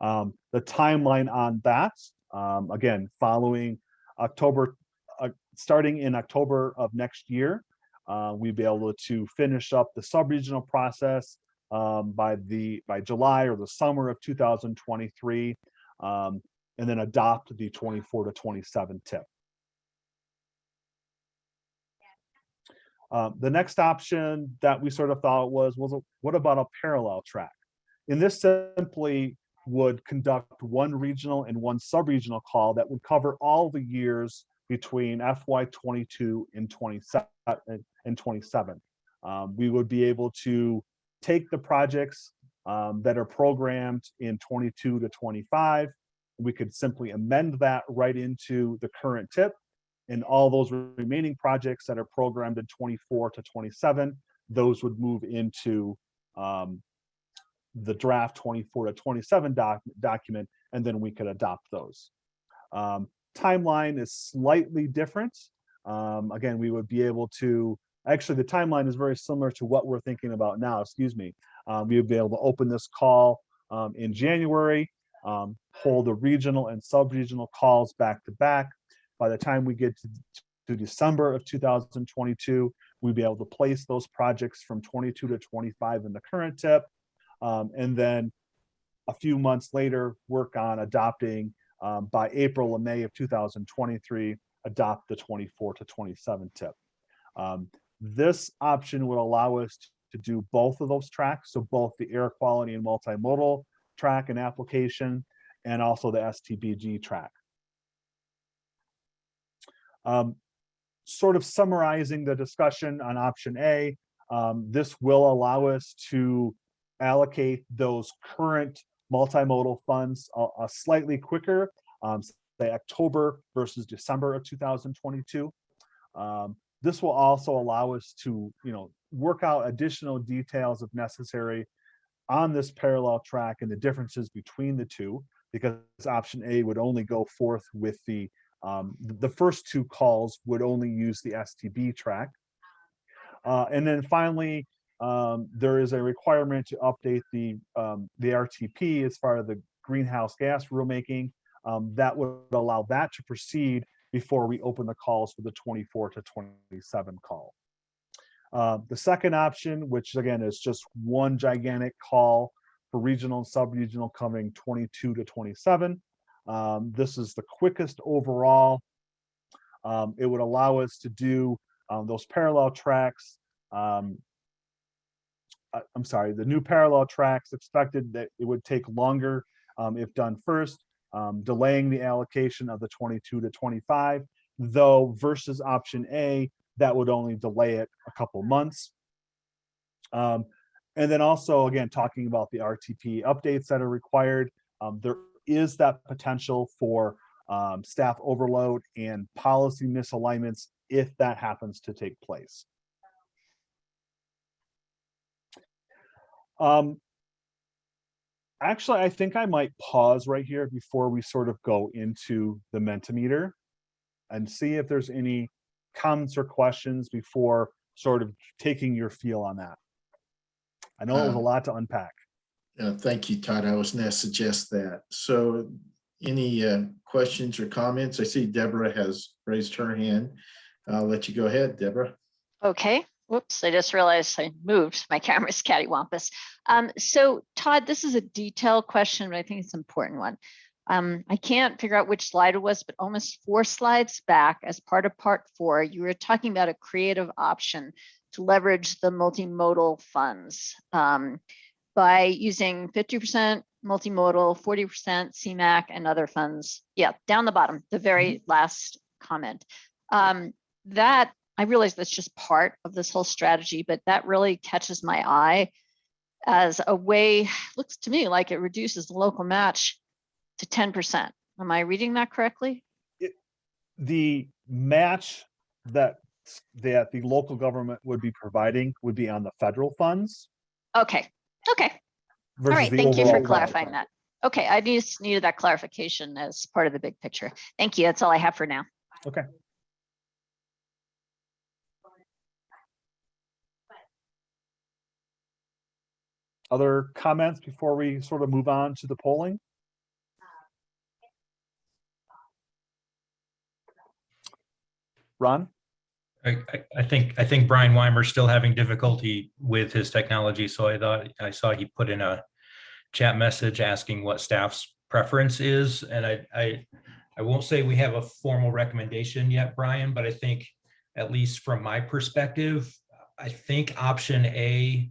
Um, the timeline on that, um, again, following October, uh, starting in October of next year, uh, we'd be able to finish up the sub-regional process um, by the by July or the summer of 2023, um, and then adopt the 24 to 27 tip. Um, the next option that we sort of thought was, was what about a parallel track? And this simply would conduct one regional and one sub-regional call that would cover all the years between FY22 and 27 and 27. Um, we would be able to take the projects um, that are programmed in 22 to 25. We could simply amend that right into the current tip and all those remaining projects that are programmed in 24 to 27, those would move into um, the draft 24 to 27 doc document, and then we could adopt those. Um, timeline is slightly different. Um, again, we would be able to Actually, the timeline is very similar to what we're thinking about now, excuse me. Um, we would be able to open this call um, in January, um, hold the regional and sub-regional calls back to back. By the time we get to, to December of 2022, we'd be able to place those projects from 22 to 25 in the current tip. Um, and then a few months later, work on adopting um, by April and May of 2023, adopt the 24 to 27 tip. Um, this option would allow us to do both of those tracks, so both the air quality and multimodal track and application, and also the STBG track. Um, sort of summarizing the discussion on option A, um, this will allow us to allocate those current multimodal funds a, a slightly quicker, um, say October versus December of 2022. Um, this will also allow us to, you know, work out additional details if necessary on this parallel track and the differences between the two, because option A would only go forth with the, um, the first two calls would only use the STB track. Uh, and then finally, um, there is a requirement to update the, um, the RTP as far as the greenhouse gas rulemaking. Um, that would allow that to proceed before we open the calls for the 24 to 27 call. Uh, the second option, which again is just one gigantic call for regional and sub-regional coming 22 to 27. Um, this is the quickest overall. Um, it would allow us to do um, those parallel tracks. Um, uh, I'm sorry, the new parallel tracks expected that it would take longer um, if done first, um, delaying the allocation of the 22 to 25, though versus option A, that would only delay it a couple months. Um, and then also, again, talking about the RTP updates that are required, um, there is that potential for um, staff overload and policy misalignments if that happens to take place. Um, actually, I think I might pause right here before we sort of go into the Mentimeter and see if there's any comments or questions before sort of taking your feel on that. I know it was a Um, lot to unpack. Uh, Thank you, Todd. I was going to suggest that. So any uh, questions or comments? I see Deborah has raised her hand. I'll let you go ahead, Deborah. Okay, whoops, I just realized I moved. My camera's cattywampus. Um, so Todd, this is a detailed question, but I think it's an important one. Um, I can't figure out which slide it was, but almost four slides back as part of part four, you were talking about a creative option to leverage the multimodal funds um, by using 50% multimodal, 40% CMAQ and other funds. Yeah, down the bottom, the very last comment. Um, that I realize that's just part of this whole strategy, but that really catches my eye as a way, looks to me like it reduces the local match to 10%. Am I reading that correctly? The match that that the local government would be providing would be on the federal funds. Okay, okay. All right, thank you for clarifying that. Okay, I just needed that clarification as part of the big picture. Thank you. That's all I have for now. Okay. Other comments before we sort of move on to the polling? Ron? I, I- think, I think Brian Weimer's still having difficulty with his technology, so I thought, I saw he put in a chat message asking what staff's preference is, and I, I, I won't say we have a formal recommendation yet, Brian, but I think, at least from my perspective, I think option A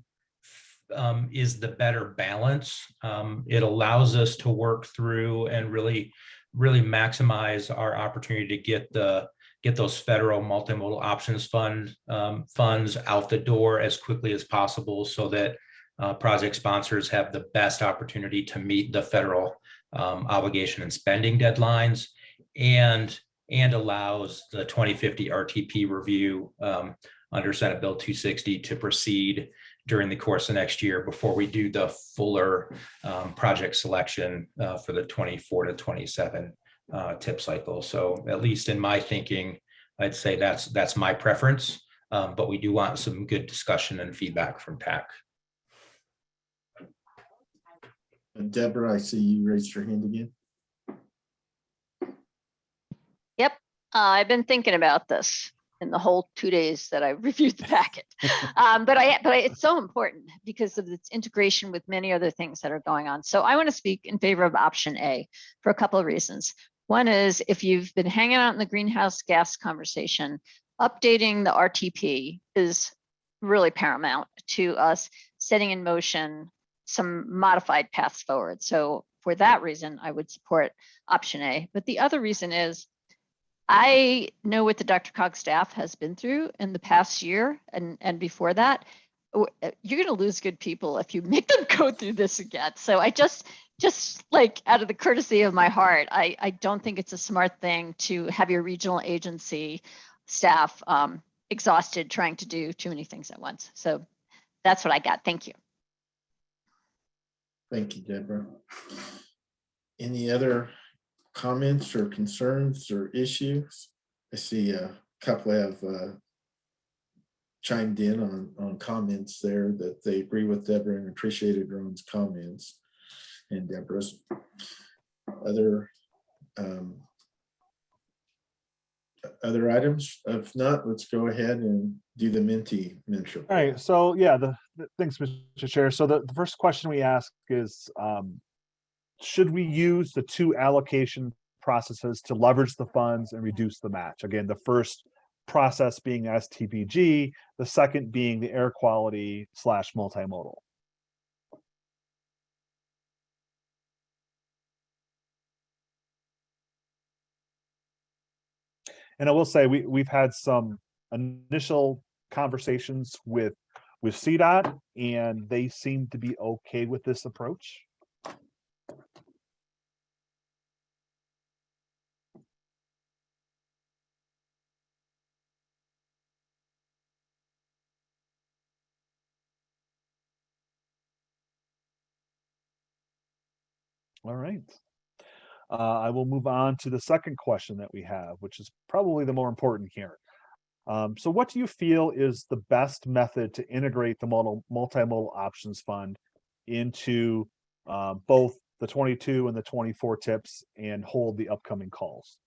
um, is the better balance. Um, it allows us to work through and really, really maximize our opportunity to get the, get those federal multimodal options fund um, funds out the door as quickly as possible so that uh, project sponsors have the best opportunity to meet the federal um, obligation and spending deadlines and and allows the 2050 RTP review um, under Senate Bill 260 to proceed during the course of next year before we do the fuller um, project selection uh, for the 24 to 27 uh, tip cycle. So at least in my thinking, I'd say that's that's my preference, um, but we do want some good discussion and feedback from TAC. Deborah, I see you raised your hand again. Yep, uh, I've been thinking about this in the whole two days that I reviewed the packet. Um, but I, but I, it's so important because of its integration with many other things that are going on. So I want to speak in favor of option A for a couple of reasons. One is if you've been hanging out in the greenhouse gas conversation, updating the RTP is really paramount to us setting in motion some modified paths forward. So for that reason, I would support option A. But the other reason is I know what the DRCOG staff has been through in the past year and, and before that. uh, You're going to lose good people if you make them go through this again. So I just, just like out of the courtesy of my heart, I, I don't think it's a smart thing to have your regional agency staff um, exhausted trying to do too many things at once. So that's what I got. Thank you. Thank you, Deborah. Any other comments or concerns or issues? I see a couple have uh, chimed in on, on comments there that they agree with Deborah and appreciated Ron's comments and Deborah's. Other um, other items? If not, let's go ahead and do the Minty mentor. All right, so yeah, the, the- thanks, Mr. Chair. So the, the first question we ask is, um, should we use the two allocation processes to leverage the funds and reduce the match? Again, the first process being STBG, the second being the air quality slash multimodal. And I will say, we, we've had some initial conversations with, with CDOT and they seem to be okay with this approach. All right. Uh, I will move on to the second question that we have, which is probably the more important here. Um, so what do you feel is the best method to integrate the model, multimodal options fund into uh, both the 22 and the 24 tips and hold the upcoming calls?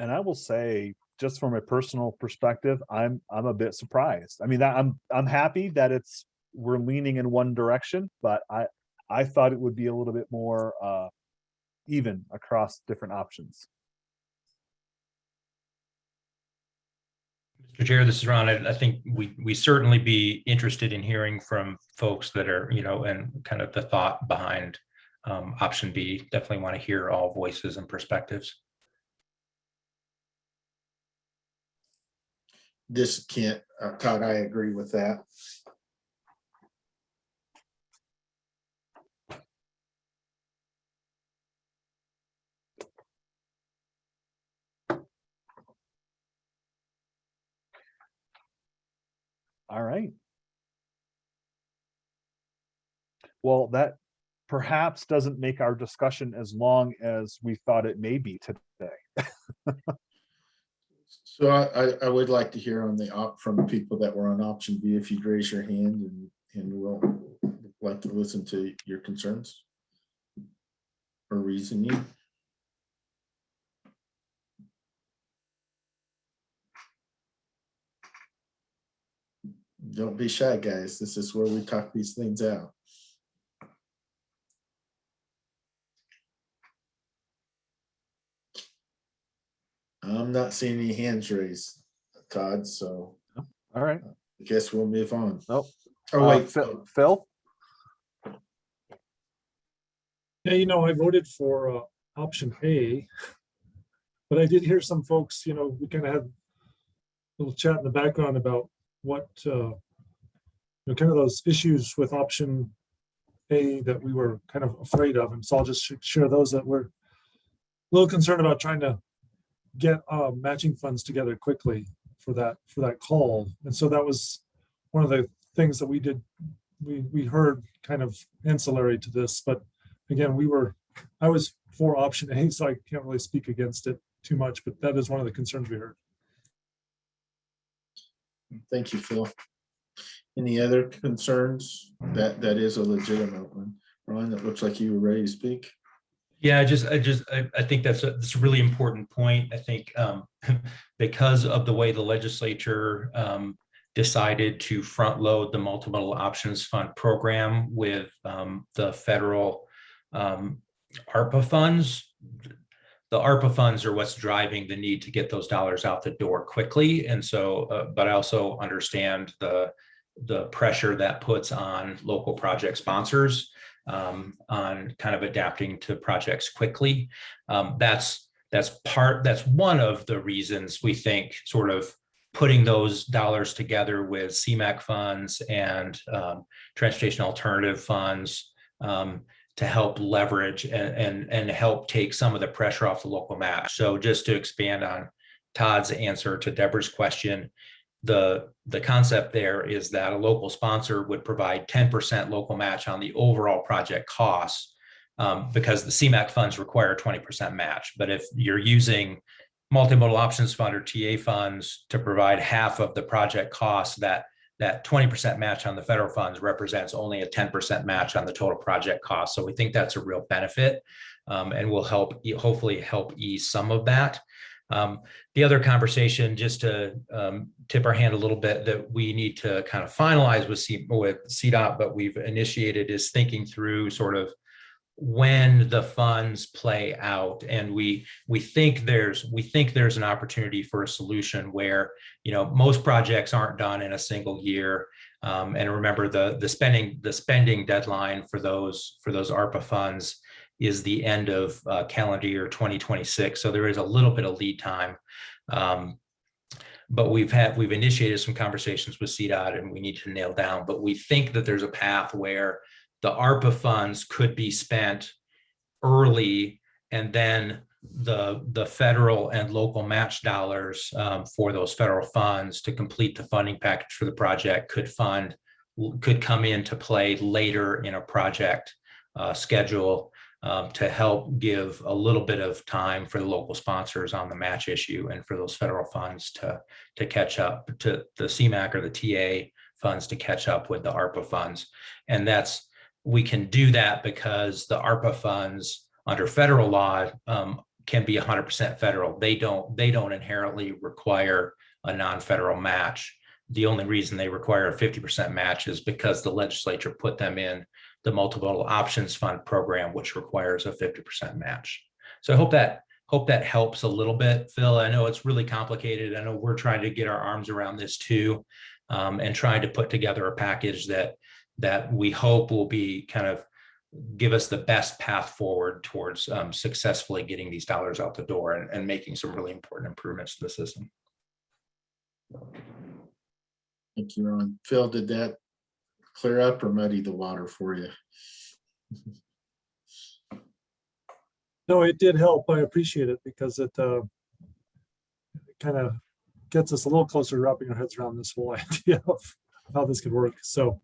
And I will say, just from a personal perspective, I'm I'm a bit surprised. I mean, I'm I'm happy that it's we're leaning in one direction, but I I thought it would be a little bit more uh even across different options. Mr. Chair, this is Ron. I, I think we, we certainly be interested in hearing from folks that are, you know, and kind of the thought behind um, option B. Definitely want to hear all voices and perspectives. This can't, uh, Todd, I agree with that. All right. Well, that perhaps doesn't make our discussion as long as we thought it may be today. So I, I, would like to hear on the op, from people that were on option B, if you'd raise your hand and, and we'll like to listen to your concerns or reasoning. Don't be shy, guys. This is where we talk these things out. I'm not seeing any hands raised, Todd, so All right. I guess we'll move on. Nope. Oh, Uh, wait, Phil, Phil? Yeah, you know, I voted for uh, option A. But I did hear some folks, you know, we kind of had a little chat in the background about what, uh, you know, kind of those issues with option A that we were kind of afraid of. And so I'll just sh- share those that we're a little concerned about trying to get uh, matching funds together quickly for that, for that call. And so that was one of the things that we did, we, we heard kind of ancillary to this, but again, we were, I was for option A, so I can't really speak against it too much, but that is one of the concerns we heard. Thank you, Phil. Any other concerns? That, that is a legitimate one. Ron, it looks like you were ready to speak. Yeah, I just, I just, I, I think that's a, that's a really important point. I think um, because of the way the legislature um, decided to front load the multimodal options fund program with um, the federal um, ARPA funds. The ARPA funds are what's driving the need to get those dollars out the door quickly. And so, uh, but I also understand the the pressure that puts on local project sponsors um, on kind of adapting to projects quickly. Um, that's that's part that's one of the reasons we think sort of putting those dollars together with CMAQ funds and um, transportation alternative funds um, to help leverage and, and and help take some of the pressure off the local match. So just to expand on Todd's answer to Deborah's question, the the concept there is that a local sponsor would provide 10% local match on the overall project costs um, because the CMAQ funds require 20% match. But if you're using multimodal options fund or TA funds to provide half of the project costs, that that 20% match on the federal funds represents only a 10% match on the total project cost. So we think that's a real benefit um, and will help hopefully help ease some of that. Um, the other conversation, just to um, tip our hand a little bit, that we need to kind of finalize with, C, with CDOT, but we've initiated is thinking through sort of when the funds play out. And we we think there's we think there's an opportunity for a solution where you know most projects aren't done in a single year. Um, and remember the the spending the spending deadline for those for those ARPA funds is the end of uh, calendar year 2026 so there is a little bit of lead time. Um, but we've had we've initiated some conversations with CDOT and we need to nail down but we think that there's a path where the ARPA funds could be spent early and then the the federal and local match dollars um, for those federal funds to complete the funding package for the project could fund could come into play later in a project uh, schedule um, to help give a little bit of time for the local sponsors on the match issue and for those federal funds to to catch up to the CMAQ or the TA funds to catch up with the ARPA funds and that's we can do that because the ARPA funds under federal law um, can be 100% federal. They don't they don't inherently require a non-federal match. The only reason they require a 50% match is because the legislature put them in the multiple options fund program, which requires a 50% match. So I hope that hope that helps a little bit, Phil. I know it's really complicated. I know we're trying to get our arms around this too, um, and trying to put together a package that that we hope will be kind of give us the best path forward towards um, successfully getting these dollars out the door and, and making some really important improvements to the system. Thank you, Ron. Phil, did that clear up or muddy the water for you? No, it did help. I appreciate it because it uh, kind of gets us a little closer to wrapping our heads around this whole idea of how this could work. So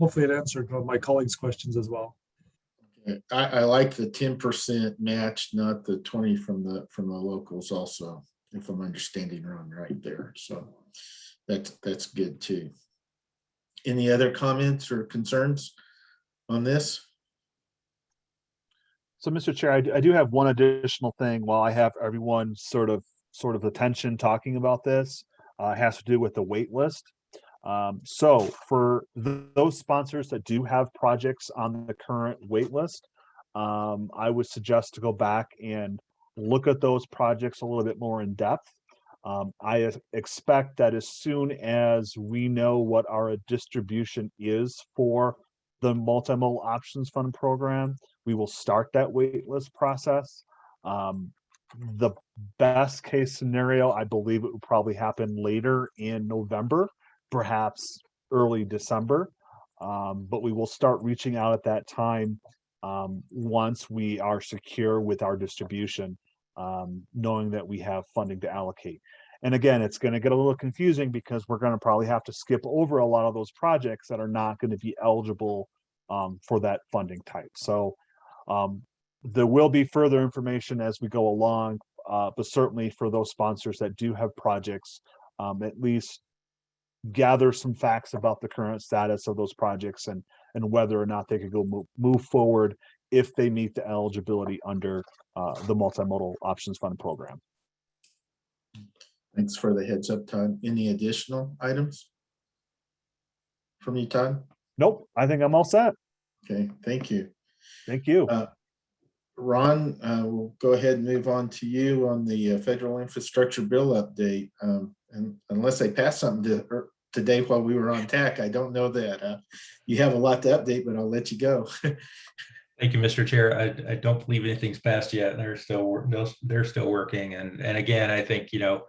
hopefully it answered my colleagues' questions as well. Okay, I, I like the ten percent match, not the twenty from the, from the locals also, if I'm understanding wrong right there. So that's, that's good too. Any other comments or concerns on this? So, Mr. Chair, I do have one additional thing while I have everyone sort of, sort of attention talking about this. Uh, has to do with the wait list. Um, so for th- those sponsors that do have projects on the current wait list, um, I would suggest to go back and look at those projects a little bit more in depth. Um, I expect that as soon as we know what our distribution is for the multimodal options fund program, we will start that waitlist process. Um, the best case scenario, I believe it would probably happen later in November perhaps early December. Um, but we will start reaching out at that time um, once we are secure with our distribution, um, knowing that we have funding to allocate. And again, it's going to get a little confusing because we're going to probably have to skip over a lot of those projects that are not going to be eligible um, for that funding type. So um, there will be further information as we go along, uh, but certainly for those sponsors that do have projects, um, at least gather some facts about the current status of those projects and and whether or not they could go move, move forward if they meet the eligibility under uh, the multimodal options fund program. Thanks for the heads up, Todd. Any additional items? From you, Todd? Nope, I think I'm all set. Okay, thank you. Thank you. Uh, Ron, uh, we'll go ahead and move on to you on the uh, federal infrastructure bill update. Um, and unless they pass something to, er, today while we were on TAC. I don't know that. Uh, You have a lot to update, but I'll let you go. Thank you, Mr. Chair. I, I don't believe anything's passed yet. They're still, they're- still working. And, and again, I think, you know,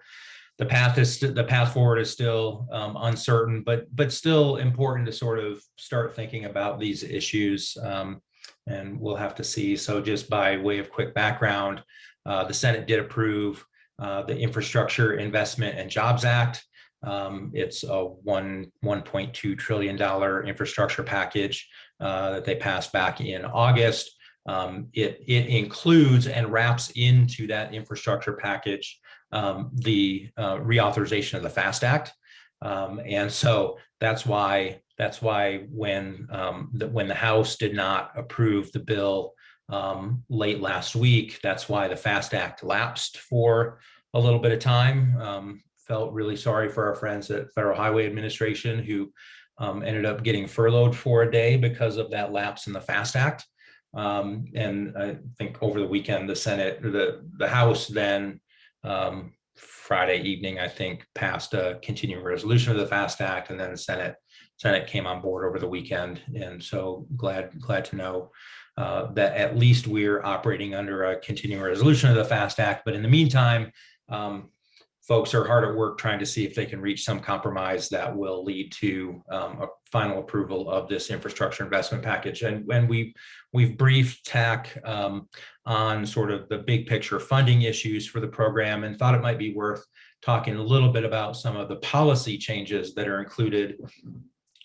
the path is, the path forward is still um, uncertain, but, but still important to sort of start thinking about these issues. um, And we'll have to see. So just by way of quick background, uh, the Senate did approve uh, the Infrastructure Investment and Jobs Act. Um, It's a one, $1.2 trillion infrastructure package uh, that they passed back in August. Um, It, it includes and wraps into that infrastructure package um, the uh, reauthorization of the FAST Act. Um, And so that's why, that's why when, um, the- when the House did not approve the bill um, late last week, that's why the FAST Act lapsed for a little bit of time. Um, Felt really sorry for our friends at Federal Highway Administration who um, ended up getting furloughed for a day because of that lapse in the FAST Act. Um, and I think over the weekend, the Senate, the, the House then um, Friday evening, I think, passed a continuing resolution of the FAST Act, and then the Senate, Senate came on board over the weekend. And so glad, glad to know uh, that at least we're operating under a continuing resolution of the FAST Act. But in the meantime, um, folks are hard at work trying to see if they can reach some compromise that will lead to um, a final approval of this infrastructure investment package. And when we we've briefed TAC um, on sort of the big picture funding issues for the program and thought it might be worth talking a little bit about some of the policy changes that are included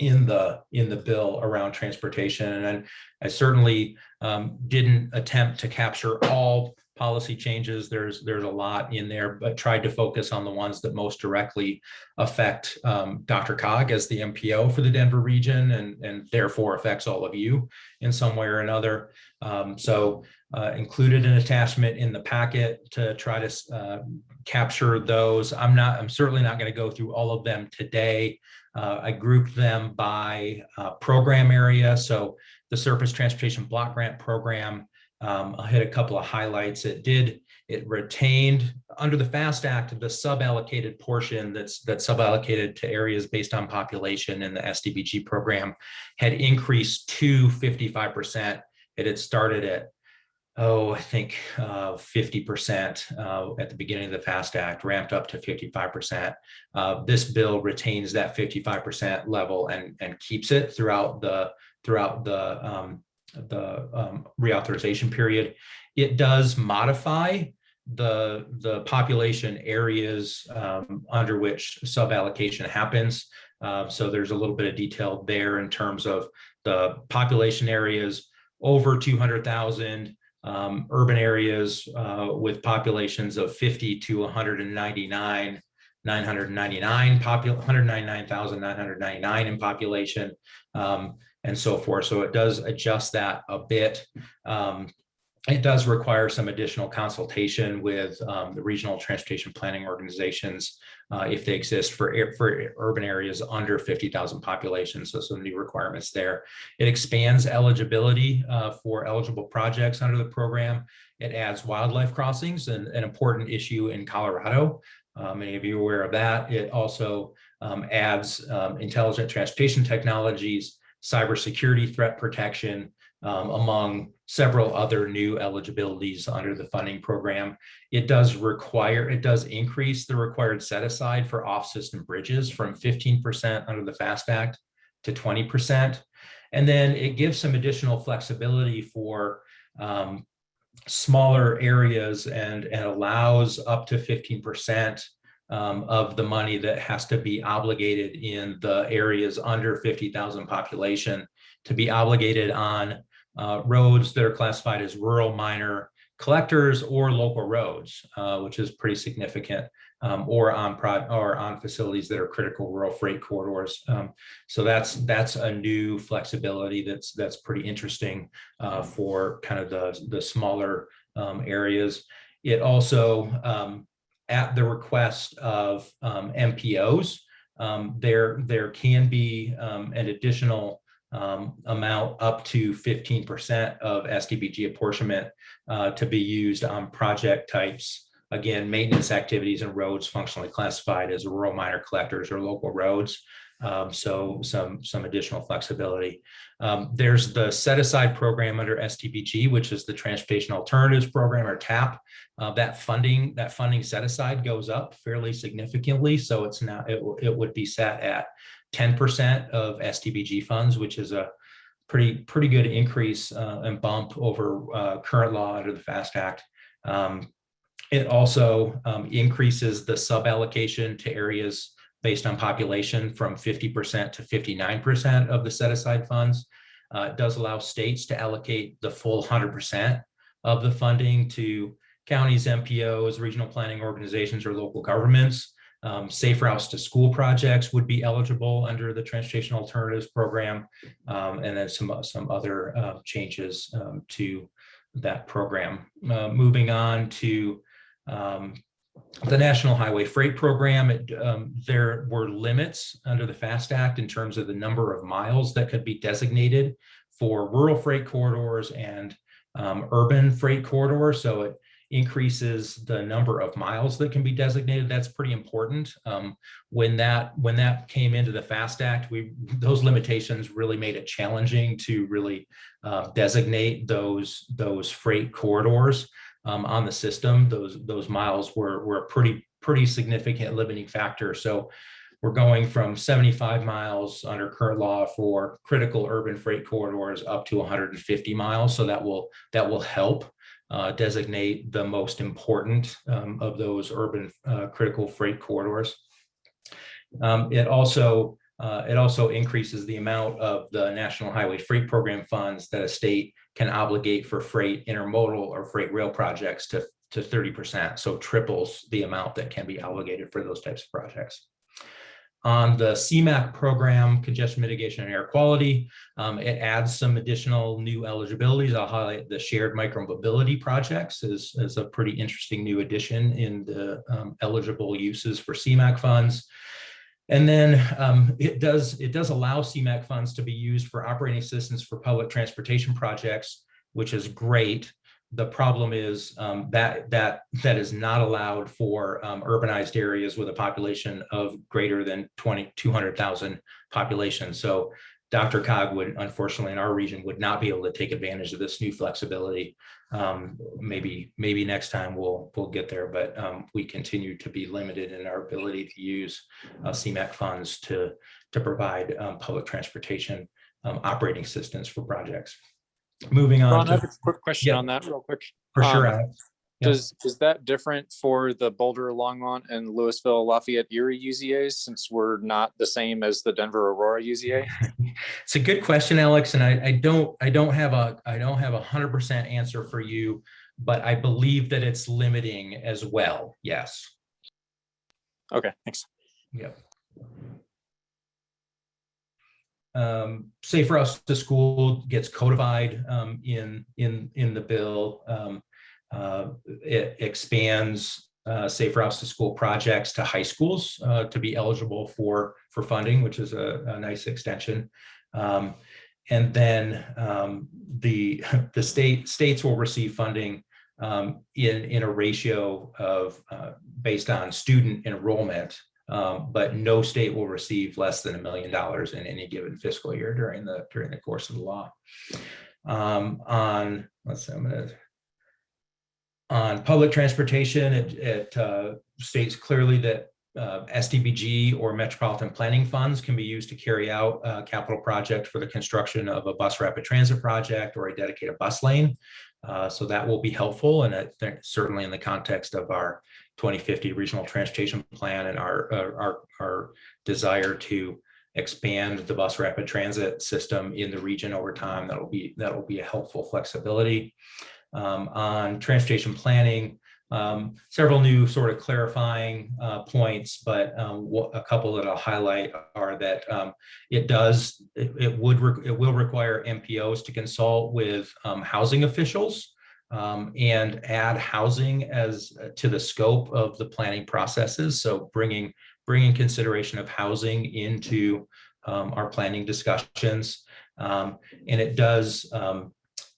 in the in the bill around transportation. And I certainly um, didn't attempt to capture all policy changes. There's there's a lot in there, but tried to focus on the ones that most directly affect um, DRCOG as the MPO for the Denver region and, and therefore affects all of you in some way or another. Um, so uh, included an attachment in the packet to try to uh, capture those. I'm not, I'm certainly not going to go through all of them today. Uh, I grouped them by uh, program area. So the Surface Transportation Block Grant Program um, I'll hit a couple of highlights. It did, it retained under the FAST Act, the sub-allocated portion that's that's sub-allocated to areas based on population in the STBG program had increased to 55%. It had started at, oh, I think uh, 50% uh, at the beginning of the FAST Act, ramped up to 55%. Uh, this bill retains that 55% level and, and keeps it throughout the throughout the um, the um, reauthorization period. It does modify the, the population areas um, under which sub-allocation happens. Uh, so there's a little bit of detail there in terms of the population areas over 200,000, um, urban areas uh, with populations of 50 to 199, 999 popul 199,999 in population. Um, and so forth. So it does adjust that a bit. Um, it does require some additional consultation with um, the regional transportation planning organizations uh, if they exist for, for urban areas under 50,000 population. So some new requirements there. It expands eligibility uh, for eligible projects under the program. It adds wildlife crossings, an, an important issue in Colorado. Uh, many of you are aware of that. It also um, adds um, intelligent transportation technologies, cybersecurity threat protection, um, among several other new eligibilities under the funding program. It does require, it does increase the required set aside for off-system bridges from 15% under the FAST Act to 20%. And then it gives some additional flexibility for um, smaller areas and, and allows up to 15% um, of the money that has to be obligated in the areas under 50,000 population to be obligated on uh, roads that are classified as rural minor collectors or local roads, uh, which is pretty significant, um, or on pro or on facilities that are critical rural freight corridors. Um, so that's that's a new flexibility that's that's pretty interesting uh, for kind of the the smaller um, areas. It also um, at the request of um, MPOs, um, there, there can be um, an additional um, amount up to 15% of STBG apportionment uh, to be used on project types. Again, maintenance activities and roads functionally classified as rural minor collectors or local roads. Um, so some, some additional flexibility. Um, there's the set aside program under STBG, which is the Transportation Alternatives Program or TAP. Uh, that funding, that funding set aside goes up fairly significantly. So it's now, it, it would be set at 10% of STBG funds, which is a pretty, pretty good increase uh, and bump over uh, current law under the FAST Act. Um, it also um, increases the sub allocation to areas based on population from 50% to 59% of the set aside funds. Uh, does allow states to allocate the full 100% of the funding to counties, MPOs, regional planning organizations, or local governments. Um, safe routes to school projects would be eligible under the Transportation Alternatives Program, um, and then some, some other uh, changes um, to that program. Uh, moving on to um, the National Highway Freight Program, it, um, there were limits under the FAST Act in terms of the number of miles that could be designated for rural freight corridors and um, urban freight corridors. So it increases the number of miles that can be designated. That's pretty important. Um, when that when that came into the FAST Act, we those limitations really made it challenging to really uh, designate those those freight corridors um, on the system. Those those miles were were a pretty pretty significant limiting factor. So we're going from 75 miles under current law for critical urban freight corridors up to 150 miles. So that will that will help uh, designate the most important um, of those urban uh, critical freight corridors. Um, it also uh, it also increases the amount of the National Highway Freight Program funds that a state can obligate for freight intermodal or freight rail projects to, to 30%. So triples the amount that can be obligated for those types of projects. On the CMAQ program, congestion mitigation and air quality, um, it adds some additional new eligibilities. I'll highlight the shared micromobility projects is, as a pretty interesting new addition in the um, eligible uses for CMAQ funds. And then um, it does it does allow CMAQ funds to be used for operating assistance for public transportation projects, which is great. The problem is um, that that that is not allowed for um, urbanized areas with a population of greater than 20, 200,000 population. So DRCOG would, unfortunately, in our region, would not be able to take advantage of this new flexibility. Um, maybe, maybe next time we'll we'll get there, but um, we continue to be limited in our ability to use uh, CMAQ funds to to provide um, public transportation um, operating assistance for projects. Moving on. Ron, I have a quick question Yeah. on that real quick. For sure, Um, Alex. Yeah. Does, is that different for the Boulder, Longmont and Louisville, Lafayette, Erie UZAs since we're not the same as the Denver Aurora UZA? It's a good question, Alex, and I, I don't I don't have a I don't have a hundred percent answer for you, but I believe that it's limiting as well. Yes. Okay, thanks. Yep. Um, Safe Routes to School gets codified um, in in in the bill. Um, uh, it expands uh, Safe Routes to School projects to high schools uh, to be eligible for for funding, which is a, a nice extension. Um, and then um, the the state states will receive funding um, in in a ratio of uh, based on student enrollment um, but no state will receive less than a million dollars in any given fiscal year during the during the course of the law. Um, on let's see, I'm gonna on public transportation, it, it uh, states clearly that uh, STBG or metropolitan planning funds can be used to carry out a capital project for the construction of a bus rapid transit project or a dedicated bus lane. Uh, so that will be helpful and certainly in the context of our 2050 regional transportation plan and our, uh, our, our desire to expand the bus rapid transit system in the region over time. That'll be, that'll be a helpful flexibility. Um, on transportation planning, um, several new sort of clarifying uh, points, but um, a couple that I'll highlight are that um, it does, it, it would, it will require MPOs to consult with um, housing officials um, and add housing as uh, to the scope of the planning processes. So bringing bringing consideration of housing into um, our planning discussions, and it does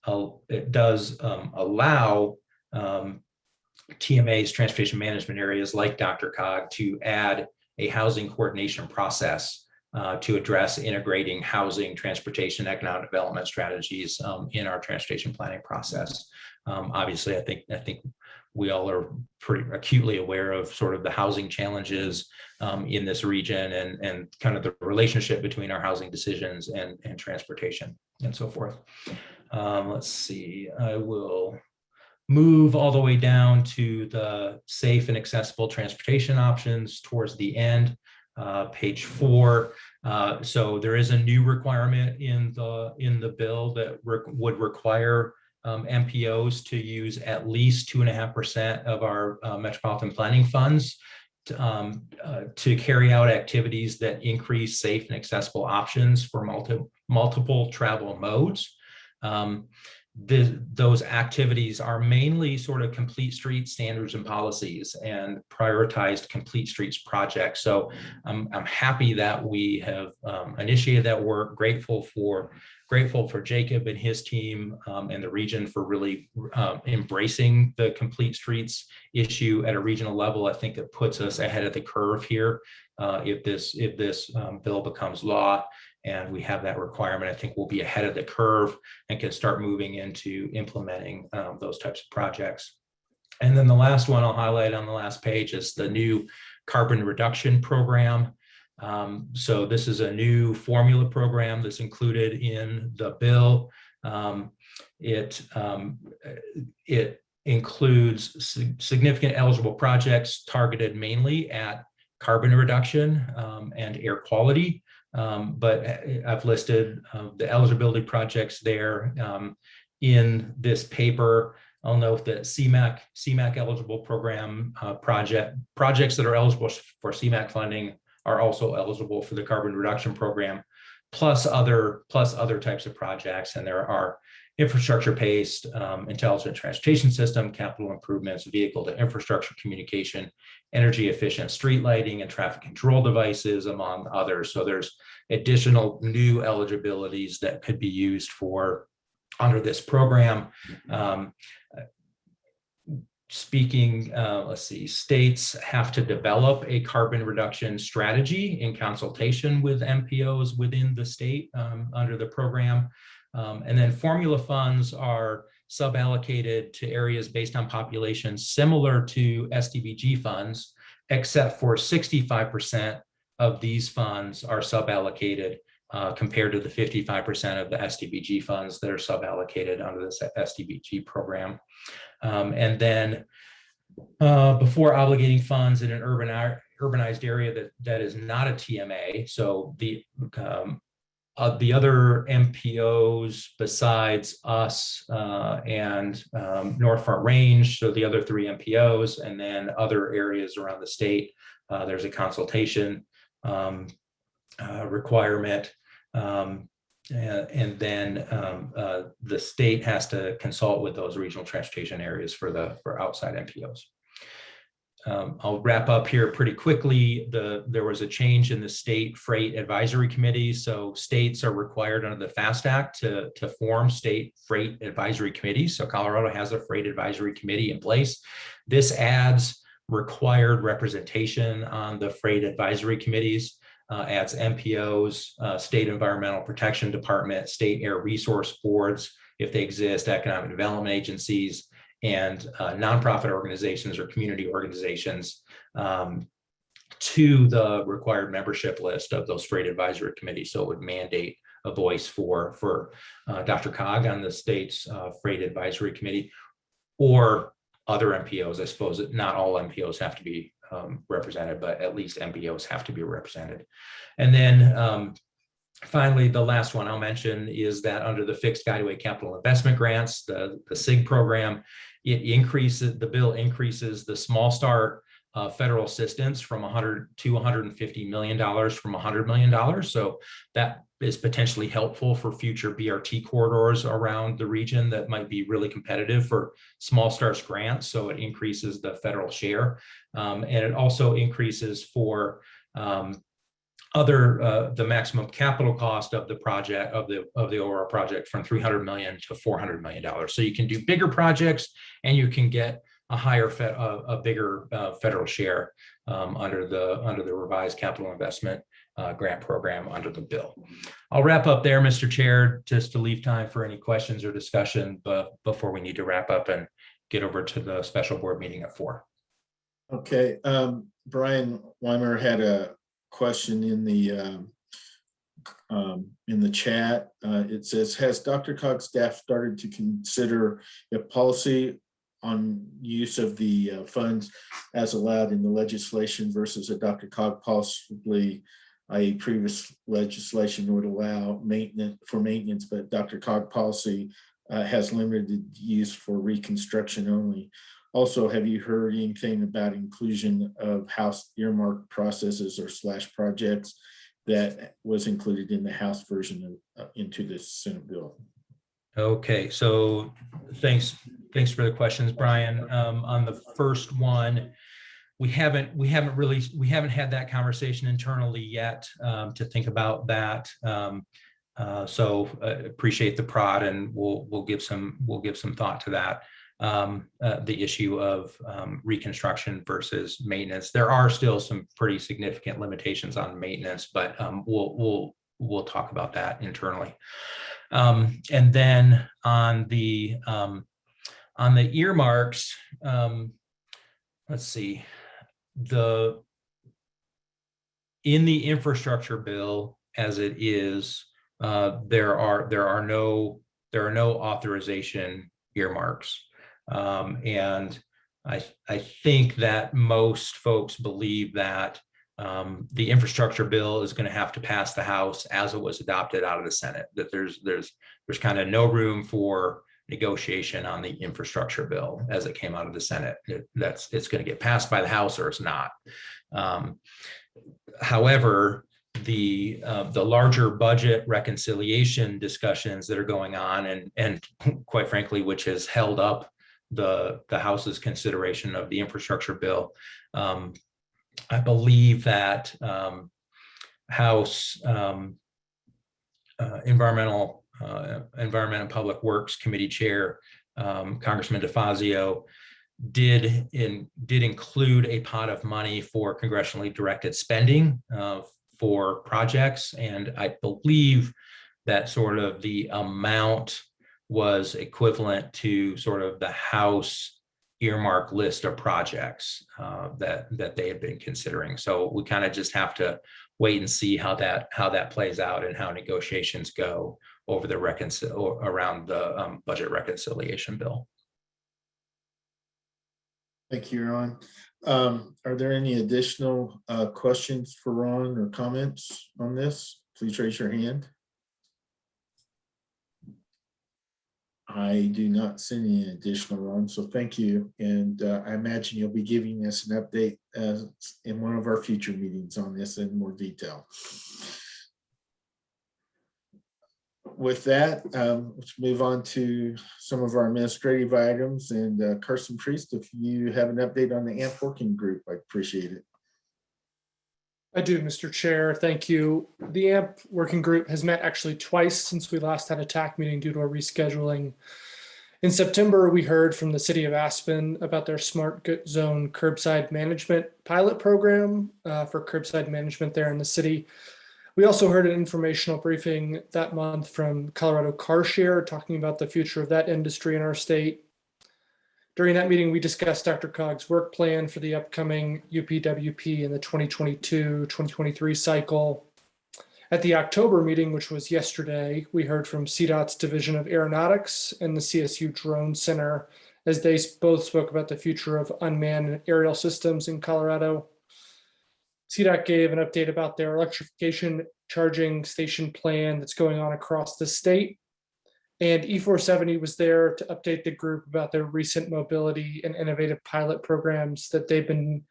al- it does um, allow um, TMA's transportation management areas like DRCOG to add a housing coordination process uh, to address integrating housing, transportation, economic development strategies um, in our transportation planning process. Um, obviously, I think I think we all are pretty acutely aware of sort of the housing challenges um, in this region and and kind of the relationship between our housing decisions and and transportation and so forth. Um, let's see, I will move all the way down to the safe and accessible transportation options towards the end, uh, page four. Uh, so there is a new requirement in the in the bill that would require um, MPOs to use at least two and a half percent of our uh, metropolitan planning funds to, um, uh, to carry out activities that increase safe and accessible options for multi multiple travel modes. Um, the, those activities are mainly sort of complete street standards and policies and prioritized complete streets projects. So I'm, I'm happy that we have um, initiated that work, grateful for grateful for Jacob and his team um, and the region for really um, embracing the complete streets issue at a regional level. I think it puts us ahead of the curve here. Uh, if this if this um, bill becomes law and we have that requirement, I think we'll be ahead of the curve and can start moving into implementing um, those types of projects. And then the last one I'll highlight on the last page is the new carbon reduction program. Um, so this is a new formula program that's included in the bill. Um, it, um, it includes significant eligible projects targeted mainly at carbon reduction um, and air quality. Um, but I've listed uh, the eligibility projects there um, in this paper. I'll note that CMAQ, CMAQ eligible program uh, project projects that are eligible for CMAQ funding are also eligible for the carbon reduction program, plus other plus other types of projects. And there are infrastructure-based um, intelligent transportation system, capital improvements, vehicle to infrastructure communication, energy efficient street lighting and traffic control devices, among others. So there's additional new eligibilities that could be used for under this program. Um, speaking, uh, let's see, states have to develop a carbon reduction strategy in consultation with MPOs within the state um, under the program. Um, and then formula funds are suballocated to areas based on population similar to STBG funds, except for 65% of these funds are suballocated uh, compared to the 55% of the STBG funds that are suballocated under this STBG program. Um, and then uh, before obligating funds in an urban urbanized area that, that is not a TMA, so the um, uh, the other MPOs besides us uh, and um, North Front Range, so the other three MPOs, and then other areas around the state, uh, there's a consultation um, uh, requirement. Um, and, and, then um, uh, the state has to consult with those regional transportation areas for the for outside MPOs. Um, I'll wrap up here pretty quickly. The, there was a change in the state freight advisory committee. So states are required under the FAST Act to, to form state freight advisory committees. So Colorado has a freight advisory committee in place. This adds required representation on the freight advisory committees, uh, adds MPOs, uh, state environmental protection department, state air resource boards, if they exist, economic development agencies, and uh, nonprofit organizations or community organizations um, to the required membership list of those freight advisory committees. So it would mandate a voice for, for uh, DRCOG on the state's uh, freight advisory committee or other MPOs. I suppose not all MPOs have to be um, represented, but at least MPOs have to be represented. And then um, finally, the last one I'll mention is that under the fixed guideway capital investment grants, the, the CIG program, it increases, the bill increases the small start uh, federal assistance from 100 to 150 million dollars from 100 million dollars. So that is potentially helpful for future BRT corridors around the region that might be really competitive for small starts grants. So it increases the federal share, um, and it also increases for um, other uh, the maximum capital cost of the project of the of the overall project from 300 million to 400 million dollars. So you can do bigger projects and you can get a higher fed, a, a bigger uh, federal share um, under the under the revised capital investment uh, grant program under the bill. I'll wrap up there, Mr. Chair, just to leave time for any questions or discussion, but before we need to wrap up and get over to the special board meeting at four. Okay, um, Brian Weimer had a question in the um, um, in the chat. Uh, it says, has DRCOG staff started to consider a policy on use of the uh, funds as allowed in the legislation versus a DRCOG possibly i.e. previous legislation would allow maintenance for maintenance, but DRCOG policy uh, has limited use for reconstruction only. Also, have you heard anything about inclusion of house earmark processes or slash projects that was included in the House version of, uh, into this Senate bill? Okay, so thanks, thanks for the questions, Brian. Um, on the first one, we haven't, we haven't really, we haven't had that conversation internally yet, um, to think about that. Um, uh, so uh, appreciate the prod and we'll, we'll give some, we'll give some thought to that. Um, uh, the issue of, um, reconstruction versus maintenance. There are still some pretty significant limitations on maintenance, but, um, we'll, we'll, we'll talk about that internally. Um, and then on the um, on the earmarks, um, let's see, the in the infrastructure bill as it is, uh, there are there are no there are no authorization earmarks, um, and I I think that most folks believe that um, the infrastructure bill is going to have to pass the House as it was adopted out of the Senate. That there's there's there's kind of no room for negotiation on the infrastructure bill as it came out of the Senate. That's it's going to get passed by the House or it's not. Um, however, the uh, the larger budget reconciliation discussions that are going on and and quite frankly, which has held up the the House's consideration of the infrastructure bill. Um, I believe that um, House um, uh, Environmental uh, Environment and Public Works Committee Chair um, Congressman DeFazio did in did include a pot of money for congressionally directed spending uh, for projects, and I believe that sort of the amount was equivalent to sort of the House earmark list of projects uh, that that they had been considering. So we kind of just have to wait and see how that how that plays out and how negotiations go over the around the um, budget reconciliation bill. Thank you, Ron. Um, are there any additional uh, questions for Ron or comments on this? Please raise your hand. I do not see any additional Ron, so thank you. And uh, I imagine you'll be giving us an update uh, in one of our future meetings on this in more detail. With that, um, let's move on to some of our administrative items and uh, Carson Priest, if you have an update on the AMP working group, I appreciate it. I do, Mr. Chair. Thank you. The AMP working group has met actually twice since we last had a TAC meeting due to a rescheduling. In September, we heard from the city of Aspen about their smart zone curbside management pilot program uh, for curbside management there in the city. We also heard an informational briefing that month from Colorado Car Share talking about the future of that industry in our state. During that meeting, we discussed DRCOG's work plan for the upcoming UPWP in the 2022-2023 cycle. At the October meeting, which was yesterday, we heard from CDOT's Division of Aeronautics and the CSU Drone Center as they both spoke about the future of unmanned aerial systems in Colorado. CDOT gave an update about their electrification charging station plan that's going on across the state. And E470 was there to update the group about their recent mobility and innovative pilot programs that they've been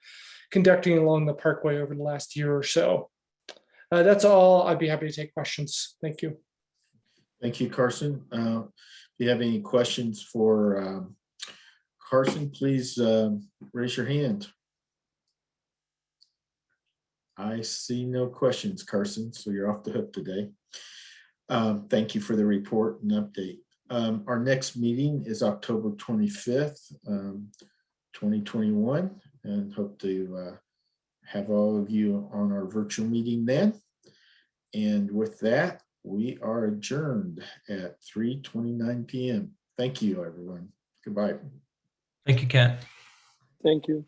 conducting along the parkway over the last year or so. Uh, that's all. I'd be happy to take questions. Thank you. Thank you, Carson. Uh, if you have any questions for um, Carson, please um, raise your hand. I see no questions, Carson, so you're off the hook today. Um, thank you for the report and update. Um, our next meeting is October 25th, um, 2021, and hope to uh, have all of you on our virtual meeting then. And with that, we are adjourned at 3:29 PM. Thank you, everyone. Goodbye. Thank you, Kent. Thank you.